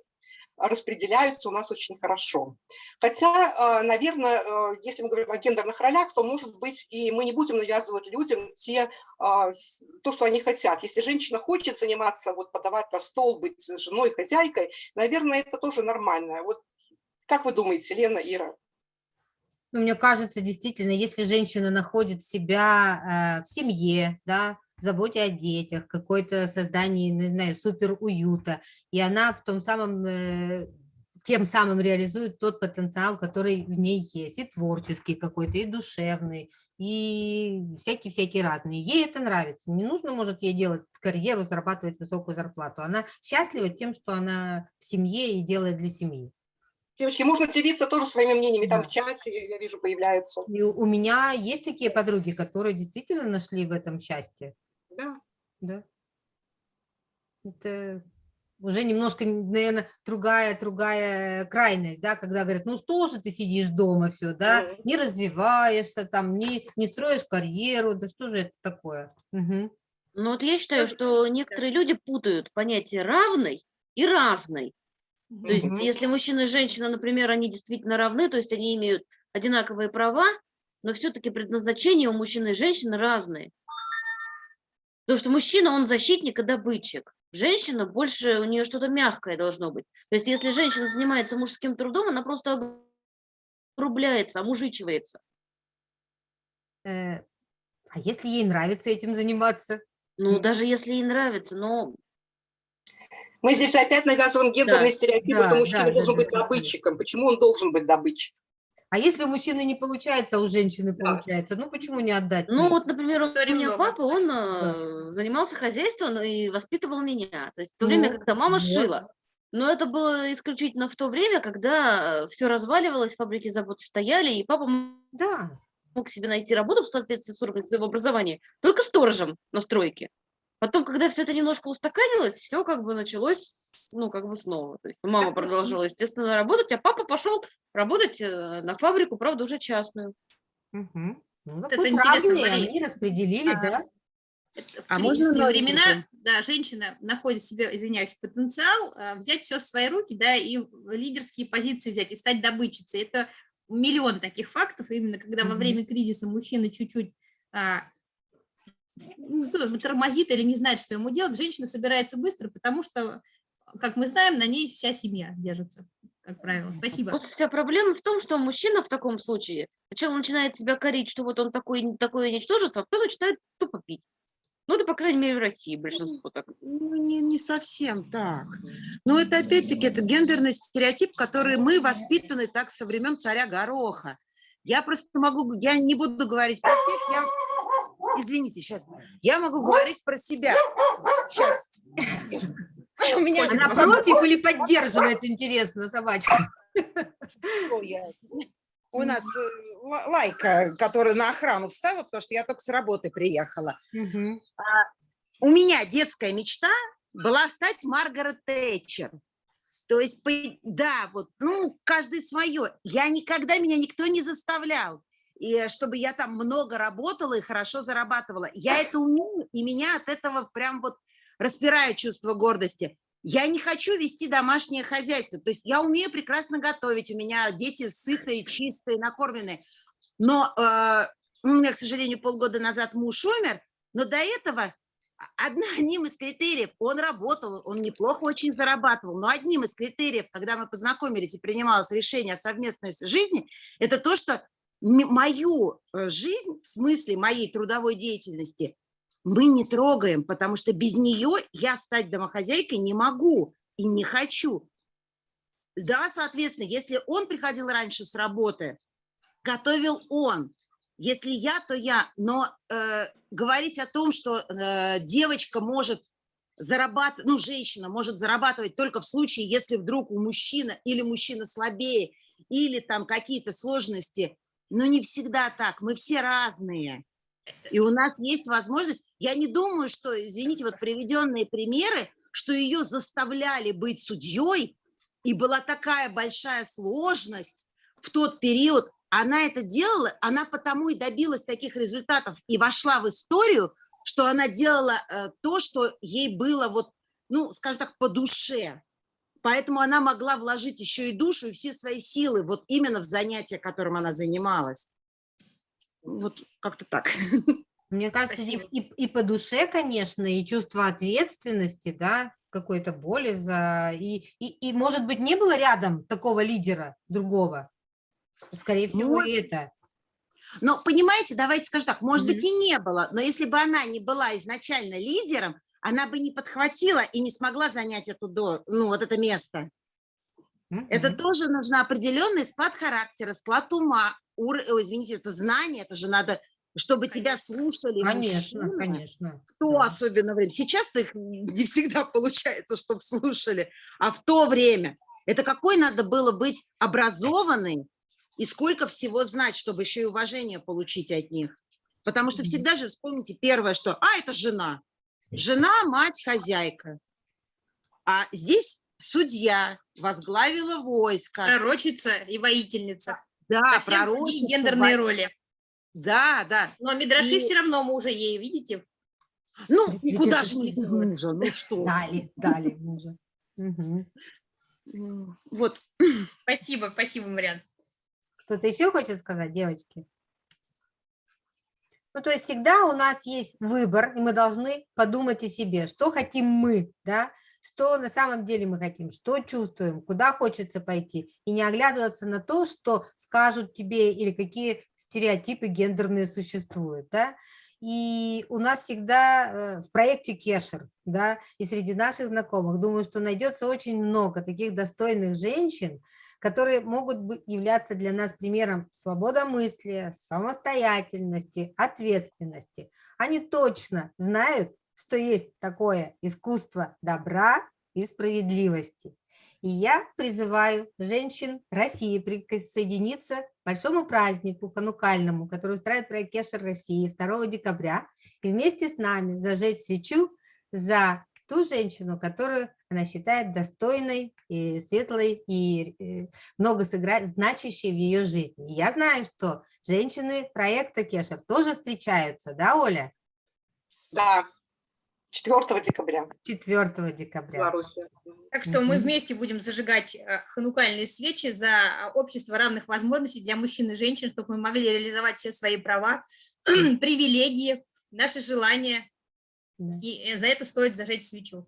распределяются у нас очень хорошо. Хотя, а, наверное, э, если мы говорим о гендерных ролях, то, может быть, и мы не будем навязывать людям те, с- то, что они хотят. Если женщина хочет заниматься, вот подавать на стол, быть женой, хозяйкой, наверное, это тоже нормально. Вот как вы думаете, Лена, Ира?
Ну, мне кажется, действительно, если женщина находит себя э, в семье, да, заботе о детях, какой-то создании, не знаю, супер уюта, и она в том самом, э, тем самым реализует тот потенциал, который в ней есть, и творческий какой-то, и душевный, и всякие-всякие разные. Ей это нравится. Не нужно, может, ей делать карьеру, зарабатывать высокую зарплату. Она счастлива тем, что она в семье и делает для семьи.
Девочки, можно делиться тоже своими мнениями, там в чате, я вижу, появляются.
И у меня есть такие подруги, которые действительно нашли в этом счастье.
Да.
Да. Это уже немножко, наверное, другая, другая крайность, да, когда говорят, ну что же ты сидишь дома все, да,
Мгм.
не развиваешься, там, не, не строишь карьеру, да что же это такое? Мгм.
Ну вот я считаю, что некоторые люди путают понятие равной и разной. То есть если мужчина и женщина, например, они действительно равны, то есть они имеют одинаковые права, но все-таки предназначения у мужчины и женщины разные. Потому что мужчина, он защитник и добытчик. Женщина больше, у нее что-то мягкое должно быть. То есть если женщина занимается мужским трудом, она просто огрубляется, омужичивается.
Э, А если ей нравится этим заниматься?
Ну, даже если ей нравится, но
Мы здесь опять навязываем гендерные
Да,
стереотипы, что
да,
мужчина
да,
должен
да,
быть
да, да.
добытчиком. Почему он должен быть добытчиком?
А если у мужчины не получается, а у женщины
Да.
получается, ну почему не отдать
Ну,
ей?
вот, например, у
Историй
меня
много.
папа, он э, занимался хозяйством и воспитывал меня. То есть в то время,
Ну,
когда мама
вот.
шила. Но это было исключительно в то время, когда все разваливалось, фабрики заводы стояли, и папа
Да,
мог себе найти работу в соответствии с уровнем своего образования только сторожем на стройке. Потом, когда все это немножко устаканилось, все как бы началось, ну, как бы снова. То есть мама продолжала, естественно, работать, а папа пошел работать э, на фабрику, правда, уже частную.
Мгм. Ну,
Вот это интересно, Мария.
они распределили,
А,
да?
Это В
А можно
кризисные
на
времена,
секунду?
да, женщина находит в себе, извиняюсь, потенциал а, взять все в свои руки, да, и лидерские позиции взять, и стать добытчицей. Это миллион таких фактов, именно когда во
Мгм.
время кризиса мужчина чуть-чуть а, ну, тормозит или не знает, что ему делать, женщина собирается быстро, потому что, как мы знаем, на ней вся семья держится, как правило. Спасибо.
Вот вся проблема в том, что мужчина в таком случае сначала начинает себя корить, что вот он такой, такое ничтожество, а потом начинает тупо пить. Ну, это, по крайней мере, в России большинство так.
Ну, не, не совсем так. Но это опять-таки это гендерный стереотип, который мы воспитаны так со времен царя Гороха. Я просто могу, я не буду говорить про всех, я, извините, сейчас, я могу говорить про себя. Сейчас. У меня
Она
собака,
против или поддерживает, интересно, собачка?
У нас э, ла- лайка, которая на охрану встала, потому что я только с работы приехала.
Мгм.
У меня детская мечта была стать Маргарет Тэтчер. То есть, да, вот, ну, каждый свое. Я никогда, меня никто не заставлял, и э, чтобы я там много работала и хорошо зарабатывала. Я это умею, и меня от этого прям вот распирает чувство гордости. Я не хочу вести домашнее хозяйство. То есть я умею прекрасно готовить, у меня дети сытые, чистые, накормленные. Но э, у меня, к сожалению, полгода назад муж умер, но до этого одна, одним из критериев, он работал, он неплохо очень зарабатывал, но одним из критериев, когда мы познакомились и принималось решение о совместной жизни, это то, что мою э, жизнь, в смысле моей трудовой деятельности, мы не трогаем, потому что без нее я стать домохозяйкой не могу и не хочу. Да, соответственно, если он приходил раньше с работы, готовил он. Если я, то я. Но э, говорить о том, что э, девочка может зарабатывать, ну, женщина может зарабатывать только в случае, если вдруг у мужчины или мужчина слабее, или там какие-то сложности, но не всегда так. Мы все разные. И у нас есть возможность, я не думаю, что, извините, вот приведенные примеры, что ее заставляли быть судьей, и была такая большая сложность в тот период, она это делала, она потому и добилась таких результатов и вошла в историю, что она делала э, то, что ей было вот, ну, скажем так, по душе. Поэтому она могла вложить еще и душу, и все свои силы вот именно в занятие, которым она занималась. Вот как-то так.
Мне кажется,
Спасибо.
и, и по душе, конечно, и чувство ответственности, да, какой-то боли за... И, и, и, может быть, не было рядом такого лидера другого? Скорее всего, и это.
Но понимаете, давайте скажу так, может
Мгм.
быть и не было, но если бы она не была изначально лидером, она бы не подхватила и не смогла занять эту, до- ну, вот это место. Это
Мгм.
тоже нужно определенный склад характера, склад ума, ур- ой, извините, это знание, это же надо, чтобы тебя слушали
Конечно,
мужчины,
конечно.
в то
да.
особенно время. Сейчас-то их не всегда получается, чтобы слушали, а в то время. Это какой надо было быть образованный и сколько всего знать, чтобы еще и уважение получить от них. Потому что всегда же вспомните первое, что «а, это жена». Жена, мать, хозяйка. А здесь судья возглавила войско.
Пророчица и воительница.
Да,
Совсем другие
пророчица,
гендерные роли.
Да, да.
Но Мидраши
И-
все равно мужа ей, видите?
Ну,
Ведь
куда же мы мужа? Ну что?
Дали, дали мужа.
Вот.
Спасибо, спасибо, Мариан.
Кто-то еще хочет сказать, девочки? Ну, то есть всегда у нас есть выбор, и мы должны подумать о себе, что хотим мы, да, что на самом деле мы хотим, что чувствуем, куда хочется пойти, и не оглядываться на то, что скажут тебе или какие стереотипы гендерные существуют, да. И у нас всегда э, в проекте Кешер, да, и среди наших знакомых, думаю, что найдется очень много таких достойных женщин, которые могут являться для нас примером свободомыслия, самостоятельности, ответственности. Они точно знают, что есть такое искусство добра и справедливости. И я призываю женщин России присоединиться к большому празднику ханукальному, который устраивает проект Кешер России 2 декабря, и вместе с нами зажечь свечу за ту женщину, которую она считает достойной, и светлой и э, много сыграть, значащей в ее жизни. Я знаю, что женщины проекта Кешер тоже встречаются, да, Оля?
Да, 4 декабря
4
в
декабря.
Беларуси.
Так что мы вместе будем зажигать э, ханукальные свечи за э, общество равных возможностей для мужчин и женщин, чтобы мы могли реализовать все свои права, привилегии, наши желания.
Да.
И э, за это стоит зажечь свечу.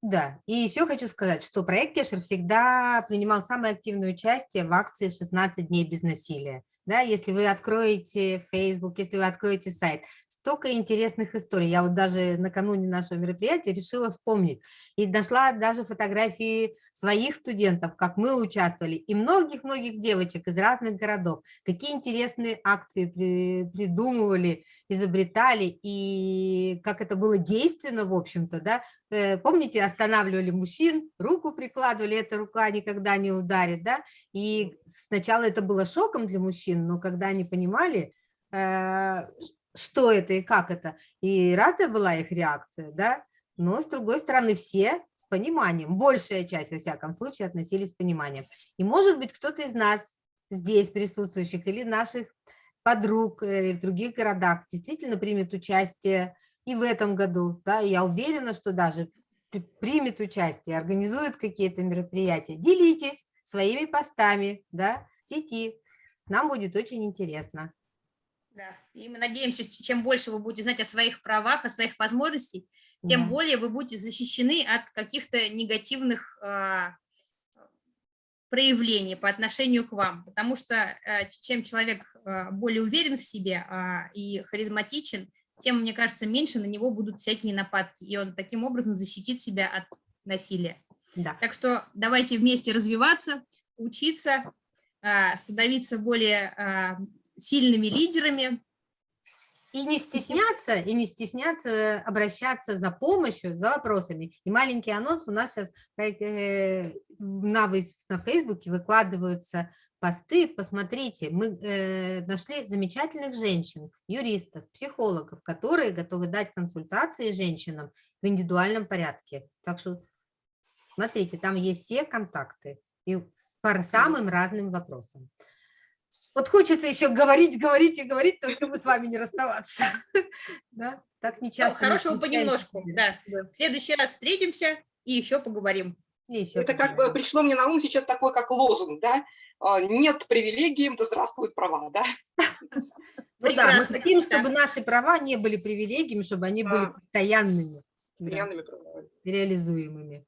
Да, и еще хочу сказать, что проект Кешер всегда принимал самое активное участие в акции «16 дней без насилия». Да, если вы откроете Facebook, если вы откроете сайт, столько интересных историй. Я вот даже накануне нашего мероприятия решила вспомнить и нашла даже фотографии своих студентов, как мы участвовали, и многих-многих девочек из разных городов, какие интересные акции при, придумывали, изобретали, и как это было действенно, в общем-то, да, помните, останавливали мужчин, руку прикладывали, эта рука никогда не ударит, да, и сначала это было шоком для мужчин, но когда они понимали, э, что это и как это, и разная была их реакция, да, но с другой стороны все с пониманием, большая часть, во всяком случае, относились с пониманием. И может быть кто-то из нас здесь присутствующих или наших подруг э, в других городах действительно примет участие и в этом году. Да, я уверена, что даже примет участие, организует какие-то мероприятия. Делитесь своими постами да, в сети. Нам будет очень интересно.
Да, и мы надеемся, что чем больше вы будете знать о своих правах, о своих возможностях, тем да. более вы будете защищены от каких-то негативных э, проявлений по отношению к вам. Потому что э, чем человек э, более уверен в себе э, и харизматичен, тем, мне кажется, меньше на него будут всякие нападки, и он таким образом защитит себя от насилия. Да. Так что давайте вместе развиваться, учиться, а, становиться более а, сильными лидерами.
И не стесняться, и не стесняться обращаться за помощью, за вопросами. И маленький анонс у нас сейчас э, на, на Фейсбуке выкладываются посты, посмотрите, мы э, нашли замечательных женщин, юристов, психологов, которые готовы дать консультации женщинам в индивидуальном порядке. Так что смотрите, там есть все контакты и по самым разным вопросам. Вот хочется еще говорить, говорить и говорить, только мы с вами не расставаться. Да? Так не часто.
Ну, хорошего понемножку, да. В следующий раз встретимся и еще поговорим.
И еще Это как бы пришло мне на ум сейчас такой, как лозунг, да? А, нет привилегий, да здравствуют права, да?
Ну да, мы хотим, чтобы наши права не были привилегиями, чтобы они были постоянными. Постоянными правами. Реализуемыми.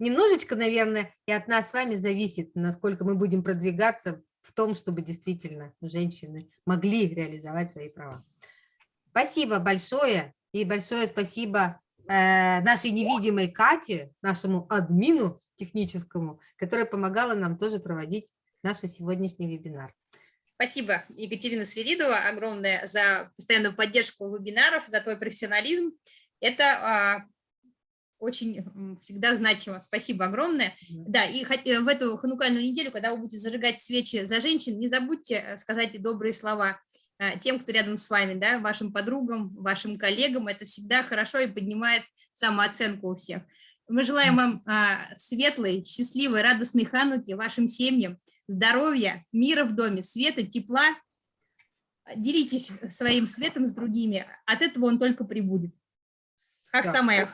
Немножечко, наверное, и от нас с вами зависит, насколько мы будем продвигаться в том, чтобы действительно женщины могли реализовать свои права. Спасибо большое, и большое спасибо э, нашей невидимой Кате, нашему админу, техническому, которая помогала нам тоже проводить наш сегодняшний вебинар.
Спасибо, Екатерина Свиридова, огромное за постоянную поддержку вебинаров, за твой профессионализм. Это а, очень всегда значимо. Спасибо огромное. Да, и э, в эту ханукальную неделю, когда вы будете зажигать свечи за женщин, не забудьте э, сказать добрые слова э, тем, кто рядом с вами, да, вашим подругам, вашим коллегам. Это всегда хорошо и поднимает самооценку у всех. Мы желаем вам а, светлой, счастливой, радостной хануки, вашим семьям, здоровья, мира в доме, света, тепла. Делитесь своим светом с другими, от этого он только прибудет. Как да, самое.